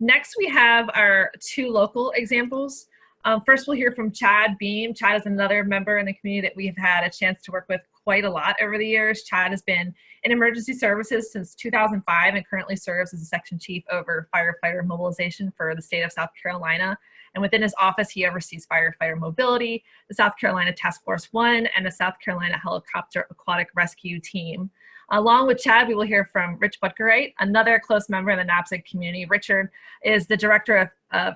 Next, we have our two local examples. Um, first, we'll hear from Chad Beam. Chad is another member in the community that we have had a chance to work with quite a lot over the years. Chad has been in emergency services since 2005 and currently serves as a section chief over firefighter mobilization for the state of South Carolina. And within his office, he oversees firefighter mobility, the South Carolina Task Force One, and the South Carolina Helicopter Aquatic Rescue Team. Along with Chad, we will hear from Rich Butgereit, another close member of the NAPSG community. Richard is the director of, of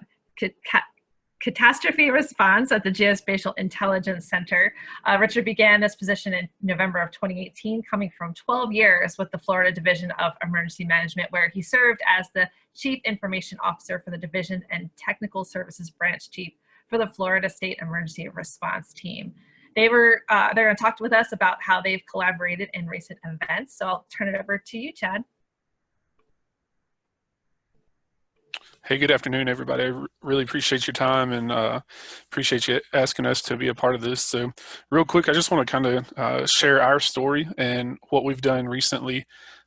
catastrophe response at the Geospatial Intelligence Center. Uh, Richard began this position in November of 2018, coming from 12 years with the Florida Division of Emergency Management, where he served as the Chief Information Officer for the Division and Technical Services Branch Chief for the Florida State Emergency Response Team. They were, uh, they're gonna talk with us about how they've collaborated in recent events. So I'll turn it over to you, Chad. Hey, good afternoon, everybody. I really appreciate your time and uh, appreciate you asking us to be a part of this. So real quick, I just want to kind of uh, share our story and what we've done recently.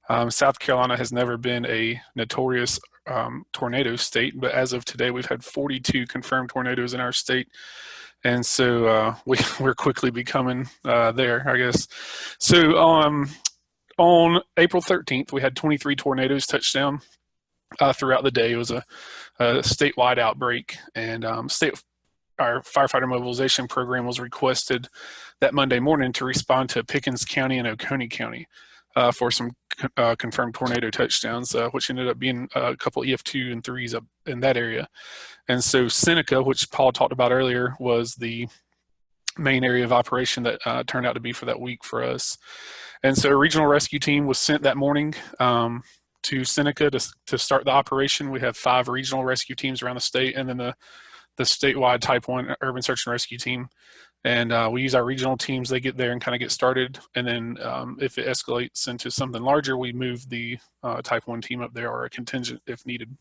Um, South Carolina has never been a notorious um, tornado state, but as of today, we've had 42 confirmed tornadoes in our state. And so uh, [laughs] we, we're quickly becoming uh, there, I guess. So um, on April 13th, we had 23 tornadoes touch down uh, throughout the day. It was a, a statewide outbreak, and um, state our firefighter mobilization program was requested that Monday morning to respond to Pickens County and Oconee County uh, for some uh, confirmed tornado touchdowns, uh, which ended up being a couple EF2 and 3s up in that area. And so Seneca, which Paul talked about earlier, was the main area of operation that uh, turned out to be for that week for us. And so a regional rescue team was sent that morning um, to Seneca to, to start the operation. We have five regional rescue teams around the state and then the, the statewide type one urban search and rescue team. And uh, we use our regional teams, they get there and kind of get started. And then um, if it escalates into something larger, we move the uh, type one team up there or a contingent if needed.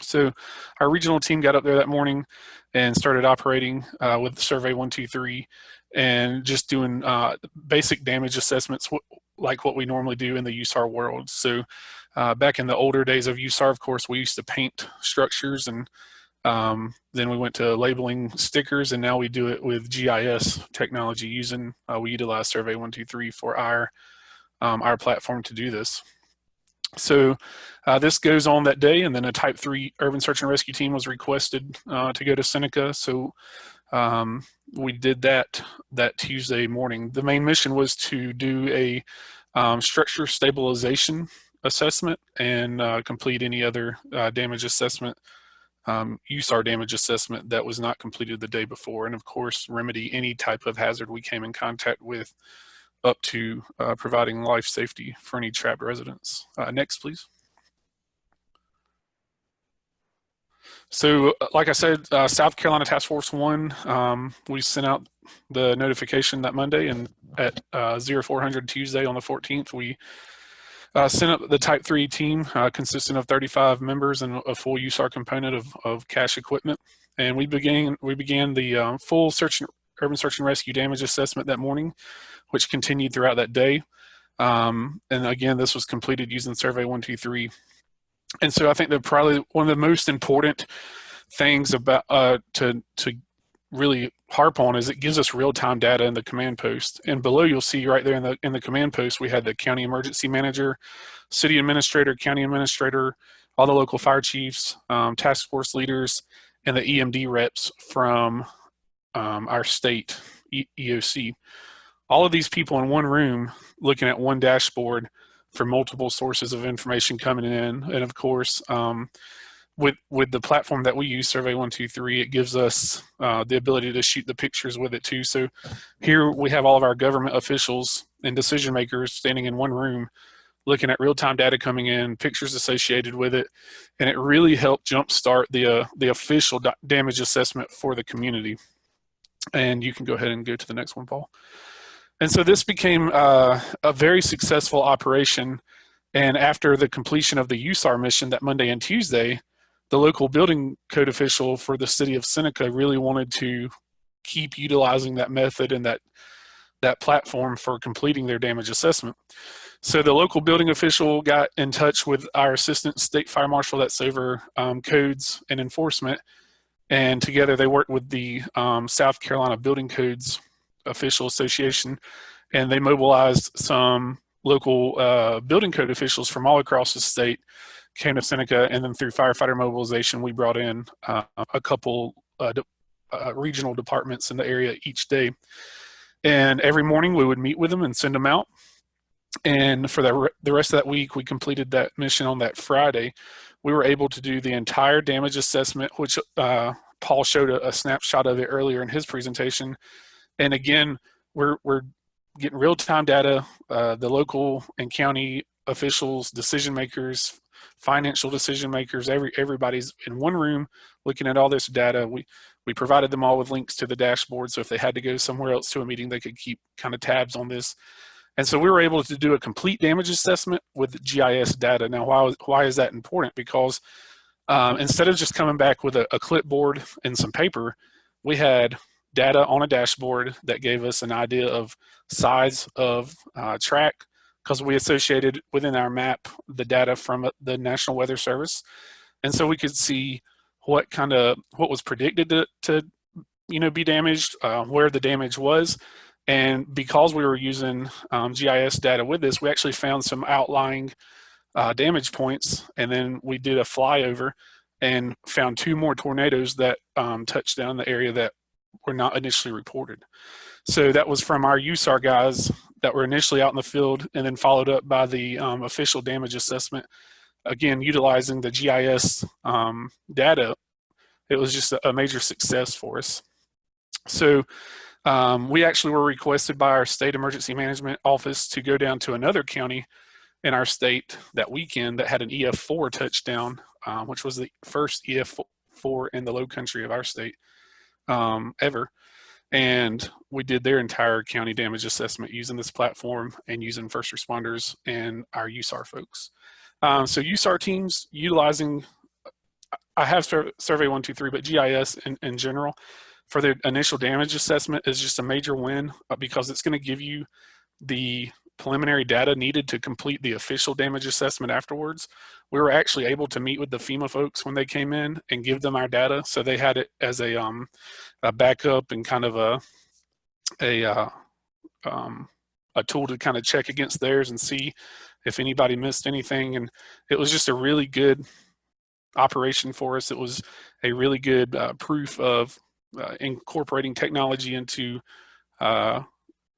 So our regional team got up there that morning and started operating uh, with Survey 123 and just doing uh, basic damage assessments like what we normally do in the USAR world. So uh, back in the older days of USAR, of course, we used to paint structures and um, then we went to labeling stickers and now we do it with GIS technology using, uh, we utilize Survey 123 for our, um, our platform to do this. So uh, this goes on that day and then a type three urban search and rescue team was requested uh, to go to Seneca. So um, we did that that Tuesday morning. The main mission was to do a um, structure stabilization assessment and uh, complete any other uh, damage assessment um, USAR damage assessment that was not completed the day before, and of course remedy any type of hazard we came in contact with up to uh, providing life safety for any trapped residents. Uh, next, please. So, uh, like I said, uh, South Carolina Task Force One, um, we sent out the notification that Monday, and at uh, 0400 Tuesday on the 14th, we uh, sent up the Type 3 team uh, consisting of 35 members and a full USAR component of, of cache equipment. And we began, we began the um, full search and, urban search and rescue damage assessment that morning, which continued throughout that day. Um, and again, this was completed using Survey 123. And so I think that probably one of the most important things about uh, to, to really harp on is it gives us real-time data in the command post. And below you'll see right there in the in the command post we had the county emergency manager, city administrator, county administrator, all the local fire chiefs, um, task force leaders, and the EMD reps from um, our state e EOC. All of these people in one room looking at one dashboard for multiple sources of information coming in. And of course, um, with with the platform that we use, Survey One Two Three, it gives us uh, the ability to shoot the pictures with it too. So here we have all of our government officials and decision makers standing in one room, looking at real time data coming in, pictures associated with it, and it really helped jumpstart the uh, the official damage assessment for the community. And you can go ahead and go to the next one, Paul. And so this became uh, a very successful operation. And after the completion of the USAR mission that Monday and Tuesday, the local building code official for the city of Seneca really wanted to keep utilizing that method and that that platform for completing their damage assessment. So the local building official got in touch with our assistant state fire marshal that's over um, codes and enforcement. And together they worked with the um, South Carolina Building Codes Official Association and they mobilized some local uh, building code officials from all across the state came to Seneca, and then through firefighter mobilization, we brought in uh, a couple uh, de uh, regional departments in the area each day. And every morning we would meet with them and send them out. And for the, the rest of that week, we completed that mission on that Friday. We were able to do the entire damage assessment, which uh, Paul showed a, a snapshot of it earlier in his presentation. And again, we're, we're getting real-time data. Uh, the local and county officials, decision makers, financial decision makers, every everybody's in one room looking at all this data. We we provided them all with links to the dashboard, so if they had to go somewhere else to a meeting, they could keep kind of tabs on this. And so we were able to do a complete damage assessment with GIS data. Now, why, why is that important? Because um, instead of just coming back with a, a clipboard and some paper, we had data on a dashboard that gave us an idea of size of uh, track, because we associated within our map the data from uh, the National Weather Service. And so we could see what kind of, what was predicted to, to you know, be damaged, uh, where the damage was. And because we were using um, GIS data with this, we actually found some outlying uh, damage points. And then we did a flyover and found two more tornadoes that um, touched down the area that were not initially reported. So that was from our USAR guys that were initially out in the field and then followed up by the um, official damage assessment. Again, utilizing the GIS um, data, it was just a, major success for us. So Um, we actually were requested by our state emergency management office to go down to another county in our state that weekend that had an EF4 touchdown, um, which was the first EF4 in the low country of our state um, ever. And we did their entire county damage assessment using this platform and using first responders and our USAR folks. Um, so USAR teams utilizing, I have Survey 123, but GIS in, in general for the initial damage assessment is just a major win uh, because it's going to give you the preliminary data needed to complete the official damage assessment afterwards. We were actually able to meet with the FEMA folks when they came in and give them our data. So they had it as a, um, a backup and kind of a, a, uh, um, a tool to kind of check against theirs and see if anybody missed anything. And it was just a really good operation for us. It was a really good uh, proof of uh, incorporating technology into uh,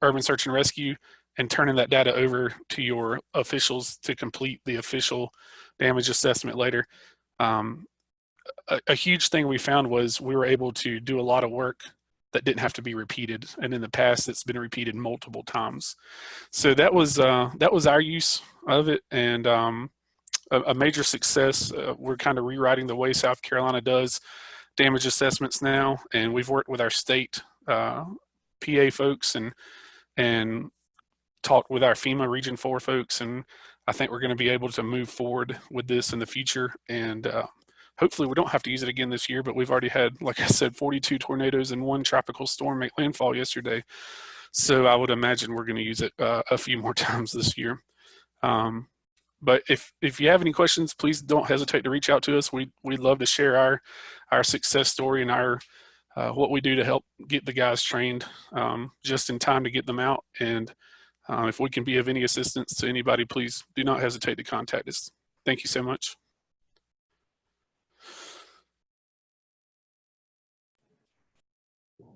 urban search and rescue and turning that data over to your officials to complete the official damage assessment later. Um, a, a, huge thing we found was we were able to do a lot of work that didn't have to be repeated. And in the past, it's been repeated multiple times. So that was, uh, that was our use of it. And um, a, a, major success. Uh, we're kind of rewriting the way South Carolina does damage assessments now. And we've worked with our state uh, PA folks and, and talked with our FEMA Region 4 folks, and I think we're going to be able to move forward with this in the future. And uh, hopefully we don't have to use it again this year, but we've already had, like I said, 42 tornadoes and one tropical storm make landfall yesterday. So I would imagine we're going to use it uh, a few more [laughs] times this year. Um, but if if you have any questions, please don't hesitate to reach out to us. We we'd love to share our our success story and our uh, what we do to help get the guys trained um, just in time to get them out. And um, if we can be of any assistance to anybody, please do not hesitate to contact us. Thank you so much.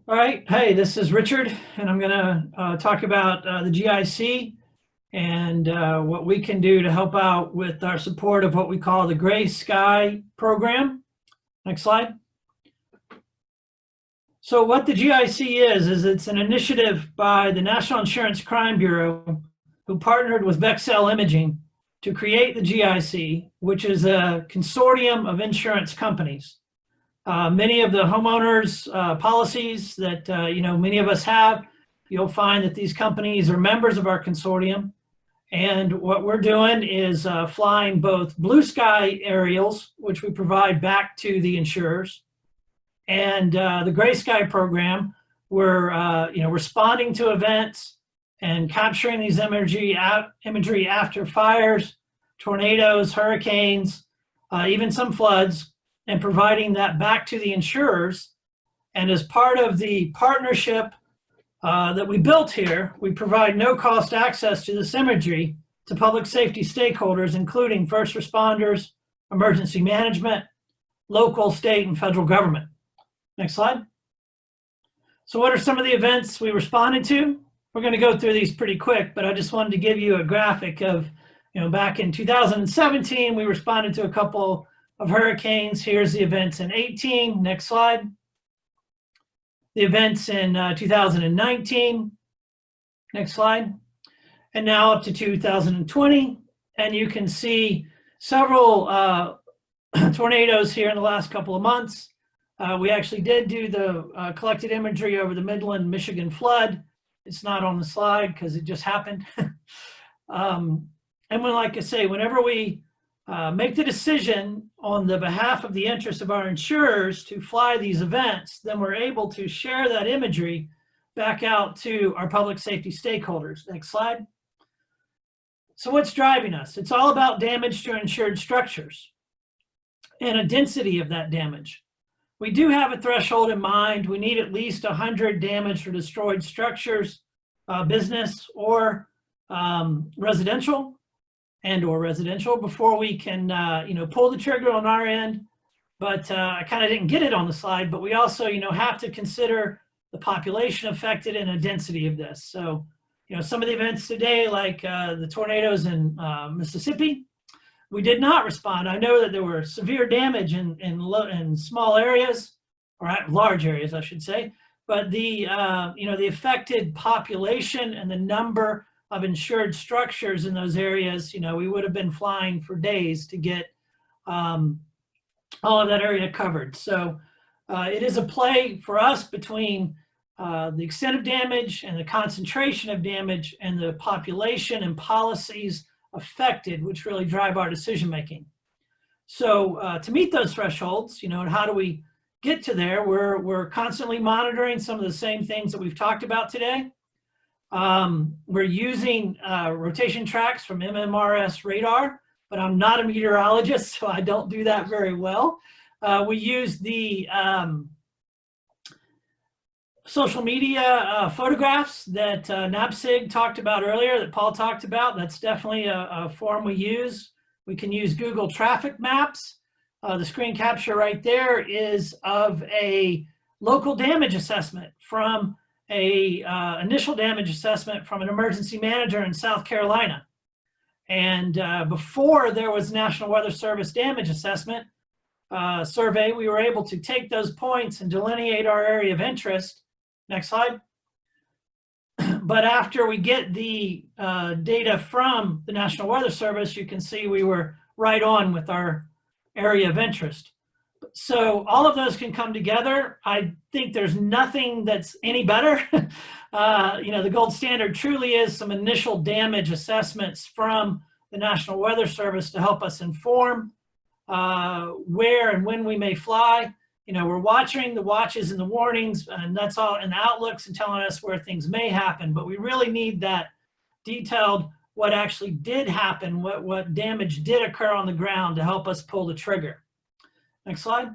All right. Hey, this is Richard, and I'm going to uh, talk about uh, the GIC and uh, what we can do to help out with our support of what we call the Gray Sky program. Next slide. So what the GIC is, is it's an initiative by the National Insurance Crime Bureau who partnered with Vexcel Imaging to create the GIC, which is a consortium of insurance companies. Uh, many of the homeowners uh, policies that, uh, you know, many of us have, you'll find that these companies are members of our consortium. And what we're doing is uh, flying both blue sky aerials, which we provide back to the insurers, and uh, the Gray Sky program, we're uh, you know responding to events and capturing these imagery imagery after fires, tornadoes, hurricanes, uh, even some floods, and providing that back to the insurers. And as part of the partnership uh, that we built here, we provide no cost access to this imagery to public safety stakeholders, including first responders, emergency management, local, state, and federal government. Next slide. So what are some of the events we responded to? We're going to go through these pretty quick, but I just wanted to give you a graphic of, you know, back in 2017, we responded to a couple of hurricanes. Here's the events in 18. Next slide. The events in uh, 2019. Next slide. And now up to 2020. And you can see several uh, [clears throat] tornadoes here in the last couple of months. Uh, we actually did do the uh, collected imagery over the Midland, Michigan flood. It's not on the slide because it just happened. [laughs] um, and when, like I say, whenever we uh, make the decision on the behalf of the interests of our insurers to fly these events, then we're able to share that imagery back out to our public safety stakeholders. Next slide. So what's driving us? It's all about damage to insured structures and a density of that damage. We do have a threshold in mind. We need at least 100 damaged or destroyed structures, uh, business or um, residential and or residential before we can, uh, you know, pull the trigger on our end. But uh, I kind of didn't get it on the slide, but we also, you know, have to consider the population affected and a density of this. So, you know, some of the events today, like uh, the tornadoes in uh, Mississippi, we did not respond. I know that there were severe damage in, in, in small areas, or large areas, I should say, but the, uh, you know, the affected population and the number of insured structures in those areas, you know, we would have been flying for days to get um, all of that area covered. So uh, it is a play for us between uh, the extent of damage and the concentration of damage and the population and policies affected, which really drive our decision making. So uh, to meet those thresholds, you know, and how do we get to there? We're, we're constantly monitoring some of the same things that we've talked about today. Um, we're using uh, rotation tracks from MRMS radar, but I'm not a meteorologist, [laughs] so I don't do that very well. Uh, we use the um, social media uh, photographs that uh, talked about earlier, that Paul talked about. That's definitely a, a form we use. We can use Google traffic maps. Uh, the screen capture right there is of a local damage assessment from a uh, initial damage assessment from an emergency manager in South Carolina. And uh, before there was National Weather Service damage assessment uh, survey, we were able to take those points and delineate our area of interest. Next slide. [clears throat] But after we get the uh, data from the National Weather Service, you can see we were right on with our area of interest. So all of those can come together. I think there's nothing that's any better. [laughs] uh, you know, the gold standard truly is some initial damage assessments from the National Weather Service to help us inform uh, where and when we may fly. You know, we're watching the watches and the warnings and that's all and the outlooks and telling us where things may happen, but we really need that detailed what actually did happen, what, what damage did occur on the ground to help us pull the trigger. Next slide.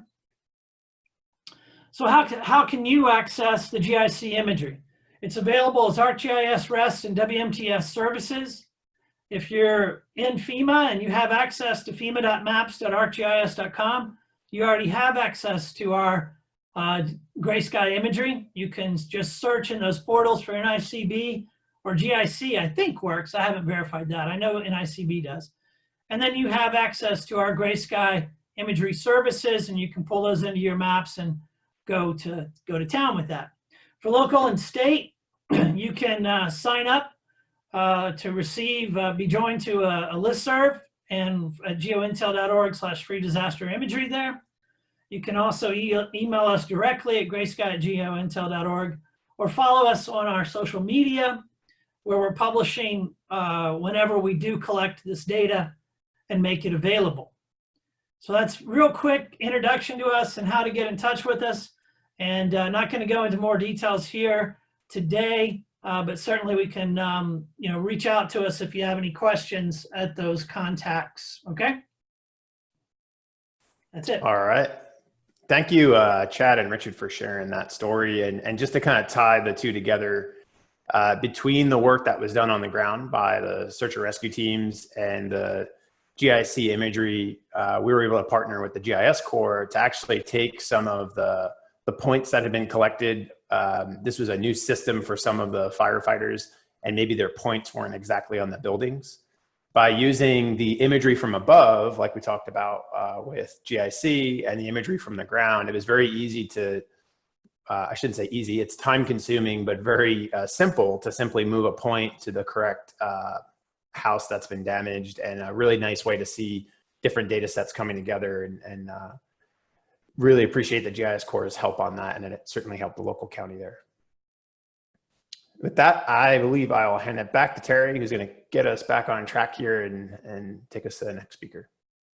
So how, how can you access the GIC imagery? It's available as ArcGIS REST and WMTS services. If you're in FEMA and you have access to fema.maps.arcgis.com, you already have access to our uh, gray sky imagery. You can just search in those portals for NICB or GIC, I think works. I haven't verified that. I know NICB does. And then you have access to our gray sky imagery services and you can pull those into your maps and go to, go to town with that. For local and state, [clears throat] you can uh, sign up uh, to receive, uh, be joined to a, a listserv and at geointel.org slash free disaster imagery there. You can also e email us directly at graysky at geointel.org or follow us on our social media where we're publishing uh, whenever we do collect this data and make it available. So that's real quick introduction to us and how to get in touch with us. And uh, not going to go into more details here today, uh, but certainly we can, um, you know, reach out to us if you have any questions at those contacts. Okay. That's it. All right. Thank you, uh, Chad and Richard, for sharing that story. And, and just to kind of tie the two together, uh, between the work that was done on the ground by the search and rescue teams and the GIC imagery, uh, we were able to partner with the GIS Corps to actually take some of the, the points that had been collected. Um, this was a new system for some of the firefighters and maybe their points weren't exactly on the buildings. By using the imagery from above, like we talked about uh, with GIC and the imagery from the ground, it was very easy to, uh, I shouldn't say easy, it's time consuming, but very uh, simple to simply move a point to the correct uh, house that's been damaged and a really nice way to see different data sets coming together and, and uh, really appreciate the GIS Corps' help on that and it certainly helped the local county there. With that, I believe I'll hand it back to Terry, who's going to get us back on track here and, and take us to the next speaker.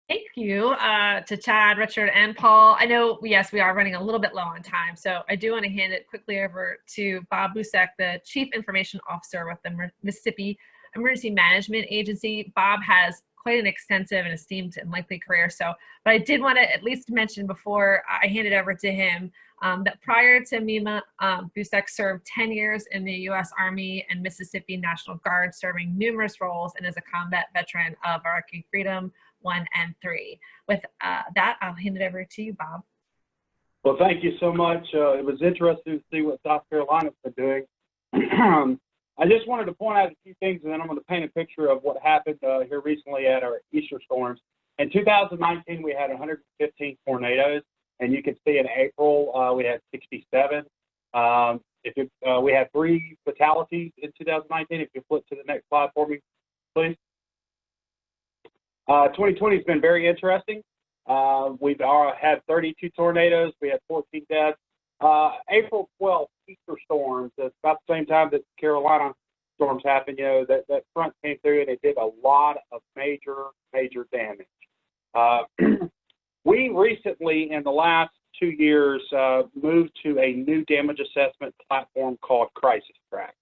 Thank you uh, to Chad, Richard, and Paul. I know, yes, we are running a little bit low on time, so I do want to hand it quickly over to Bob Busek, the Chief Information Officer with the Mississippi Emergency Management Agency. Bob has quite an extensive and esteemed and likely career. So, but I did want to at least mention before I hand it over to him um, that prior to MEMA, um, Busek served 10 years in the U.S. Army and Mississippi National Guard, serving numerous roles and is a combat veteran of Iraqi Freedom 1 and 3. With uh, that, I'll hand it over to you, Bob. Well, thank you so much. Uh, it was interesting to see what South Carolina's been doing. [clears throat] I just wanted to point out a few things, and then I'm going to paint a picture of what happened uh, here recently at our Easter storms. In 2019, we had 115 tornadoes, and you can see in April uh, we had 67. Um, if it, uh, we had three fatalities in 2019. If you flip to the next slide for me, please. Uh, 2020 has been very interesting. Uh, we've uh, had 32 tornadoes. We had 14 deaths. Uh, April 12th, Easter storms. It's about the same time that Carolina storms happened. You know that that front came through and it did a lot of major, major damage. Uh, [clears throat] we recently, in the last two years, uh, moved to a new damage assessment platform called Crisis Track.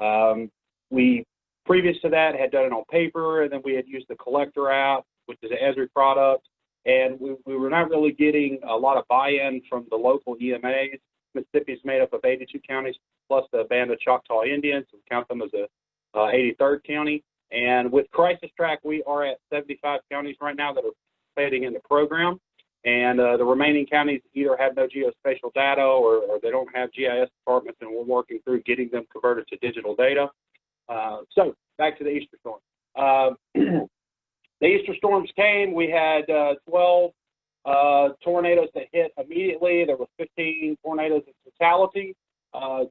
Um, we previous to that had done it on paper, and then we had used the Collector app, which is an Esri product, and we, we were not really getting a lot of buy-in from the local EMAs. Mississippi is made up of 82 counties plus the band of Choctaw Indians. We count them as a uh, 83rd county. And with Crisis Track, we are at 75 counties right now that are participating in the program. And uh, the remaining counties either have no geospatial data or, or, they don't have GIS departments, and we're working through getting them converted to digital data. Uh, so back to the Easter storm. [clears throat] The Easter storms came. We had uh, 12 uh, tornadoes that hit immediately. There were 15 tornadoes in fatality. Uh,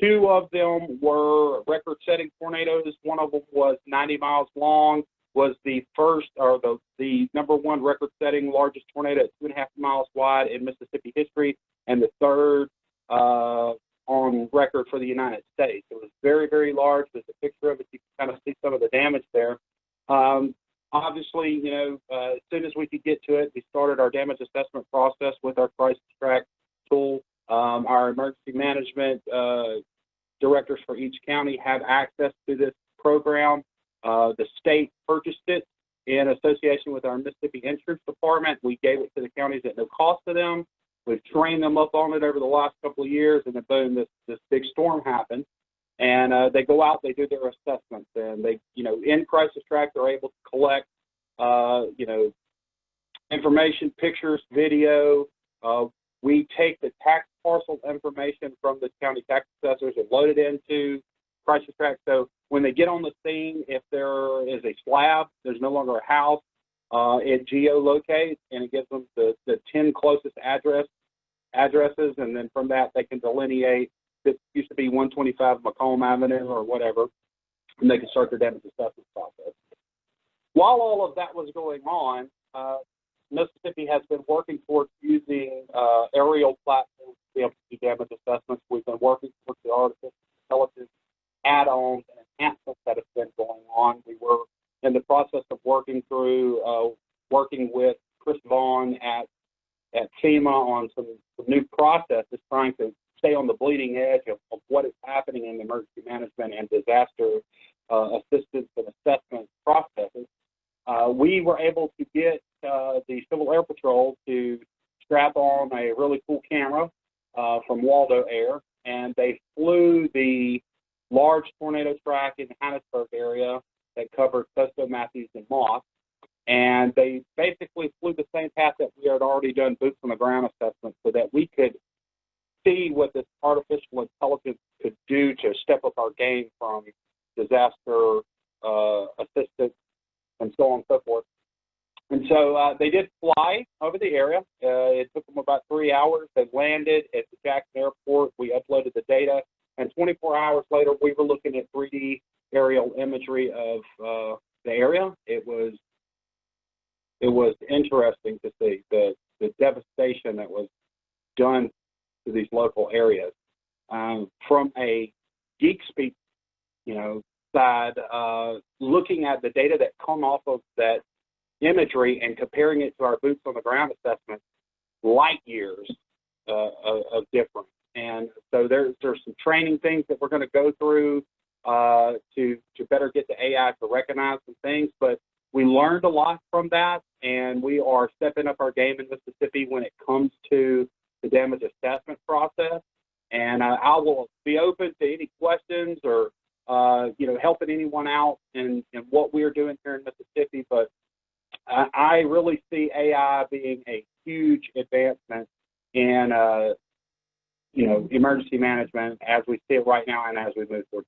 two of them were record-setting tornadoes. One of them was 90 miles long. Was the first or the the number one record-setting largest tornado at two and a half miles wide in Mississippi history, and the third uh, on record for the United States. It was very, very large. There's a picture of it. You can kind of see some of the damage there. Um, obviously, you know, uh, as soon as we could get to it, we started our damage assessment process with our crisis track tool. Um, our emergency management uh, directors for each county have access to this program. Uh, the state purchased it in association with our Mississippi Insurance Department. We gave it to the counties at no cost to them. We've trained them up on it over the last couple of years, and then boom, this this big storm happened. And uh, they go out, they do their assessments, and they, you know, in Crisis Track, they're able to collect, uh, you know, information, pictures, video. Uh, we take the tax parcel information from the county tax assessors and load it into Crisis Track. So when they get on the scene, if there is a slab, there's no longer a house, uh, it geolocates and it gives them the, the 10 closest address addresses, and then from that they can delineate this used to be 125 Macomb Avenue or whatever, and they can start their damage assessment process. While all of that was going on, uh, Mississippi has been working towards using uh, aerial platforms to be able to do damage assessments. We've been working towards the artificial intelligence add-ons and enhancements that have been going on. We were in the process of working through, uh, working with Chris Vaughn at at FEMA on some, some new processes, trying to stay on the bleeding edge of, of what is happening in emergency management and disaster uh, assistance and assessment processes. Uh, we were able to get uh, the Civil Air Patrol to strap on a really cool camera uh, from Waldo Air, and they flew the large tornado track in the Hattiesburg area that covered Costo, Matthews, and Moss. And they basically flew the same path that we had already done boots on the ground assessment so that we could see what this artificial intelligence could do to step up our game from disaster uh, assistance and so on and so forth. And so uh, they did fly over the area. Uh, it took them about three hours. They landed at the Jackson Airport. We uploaded the data. And 24 hours later, we were looking at 3D aerial imagery of uh, the area. It was it was interesting to see the the devastation that was done to these local areas. Um, from a geek speak, you know, side, uh, looking at the data that come off of that imagery and comparing it to our boots on the ground assessment, light years uh, of, difference. And so there's there's some training things that we're going to go through uh, to to better get the AI to recognize some things. But we learned a lot from that, and we are stepping up our game in Mississippi when it comes to the damage assessment process. And uh, I will be open to any questions or uh, you know helping anyone out in, in what we're doing here in Mississippi. But I, I really see AI being a huge advancement in uh, you know emergency management as we see it right now and as we move forward.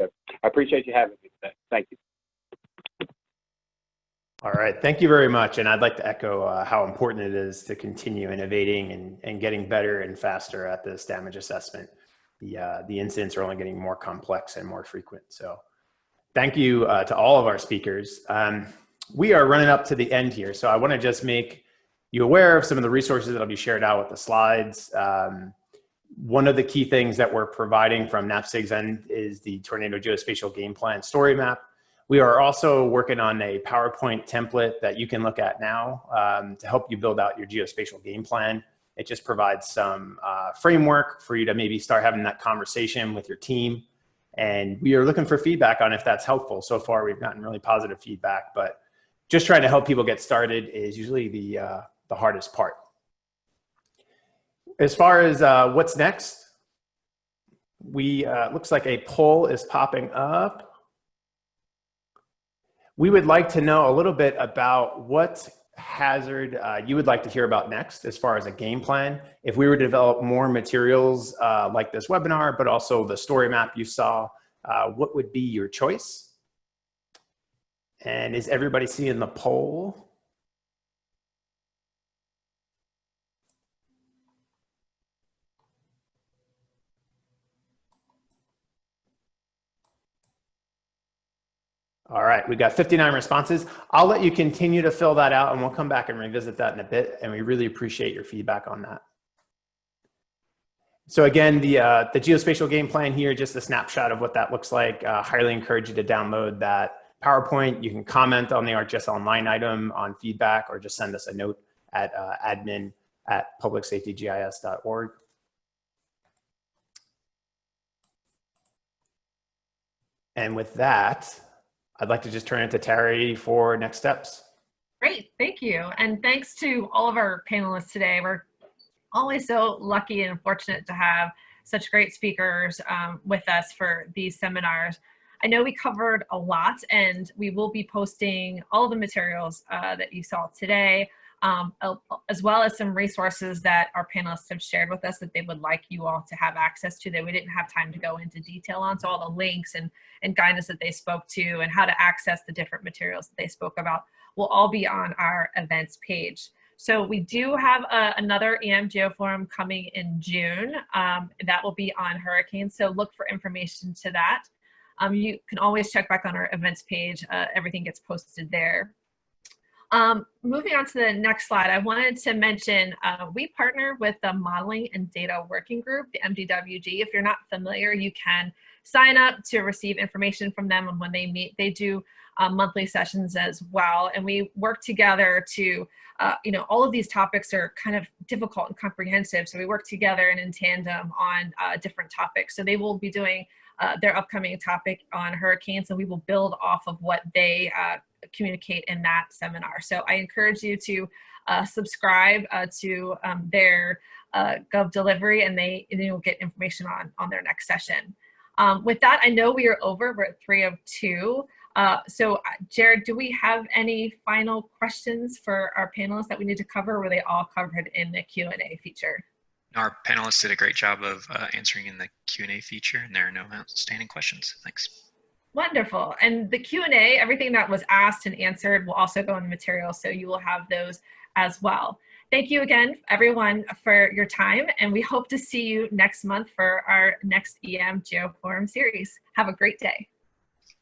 So I appreciate you having me today. Thank you. All right, thank you very much. And I'd like to echo uh, how important it is to continue innovating and, and getting better and faster at this damage assessment. the, uh, the incidents are only getting more complex and more frequent. So thank you uh, to all of our speakers. Um, we are running up to the end here. So I wanna just make you aware of some of the resources that'll be shared out with the slides. Um, one of the key things that we're providing from NAPSG's end is the Tornado Geospatial Game Plan Story Map. We are also working on a PowerPoint template that you can look at now um, to help you build out your geospatial game plan. It just provides some uh, framework for you to maybe start having that conversation with your team. And we are looking for feedback on if that's helpful. So far, we've gotten really positive feedback, but just trying to help people get started is usually the, uh, the hardest part. As far as uh, what's next, we uh, looks like a poll is popping up. We would like to know a little bit about what hazard uh, you would like to hear about next as far as a game plan. If we were to develop more materials uh, like this webinar, but also the story map you saw, uh, what would be your choice? And is everybody seeing the poll? All right, we got 59 responses. I'll let you continue to fill that out and we'll come back and revisit that in a bit. And we really appreciate your feedback on that. So again, the, uh, the geospatial game plan here, just a snapshot of what that looks like. Uh, highly encourage you to download that PowerPoint. You can comment on the ArcGIS Online item on feedback or just send us a note at uh, admin at publicsafetygis.org. And with that, I'd like to just turn it to Terry for next steps. Great, thank you. And thanks to all of our panelists today. We're always so lucky and fortunate to have such great speakers um, with us for these seminars. I know we covered a lot and we will be posting all the materials uh, that you saw today, um, as well as some resources that our panelists have shared with us that they would like you all to have access to that we didn't have time to go into detail on. So all the links and, and guidance that they spoke to and how to access the different materials that they spoke about will all be on our events page. So we do have uh, another EM Geoforum coming in June. Um, that will be on hurricanes. So look for information to that. Um, you can always check back on our events page. Uh, everything gets posted there. Um, moving on to the next slide, I wanted to mention uh, we partner with the Modeling and Data Working Group, the MDWG. If you're not familiar, you can sign up to receive information from them and when they meet, they do uh, monthly sessions as well. And we work together to, uh, you know, all of these topics are kind of difficult and comprehensive. So we work together and in tandem on uh, different topics. So they will be doing uh, their upcoming topic on hurricanes and we will build off of what they uh, communicate in that seminar. So I encourage you to uh, subscribe uh, to um, their uh, Gov delivery and they you'll get information on, on their next session. Um, with that, I know we are over, we're at three 302. Uh, so Jared, do we have any final questions for our panelists that we need to cover or were they all covered in the Q&A feature? Our panelists did a great job of uh, answering in the Q&A feature and there are no outstanding questions. Thanks. Wonderful. And the Q&A, everything that was asked and answered will also go in the material, so you will have those as well. Thank you again, everyone, for your time, and we hope to see you next month for our next EM Geoforum series. Have a great day.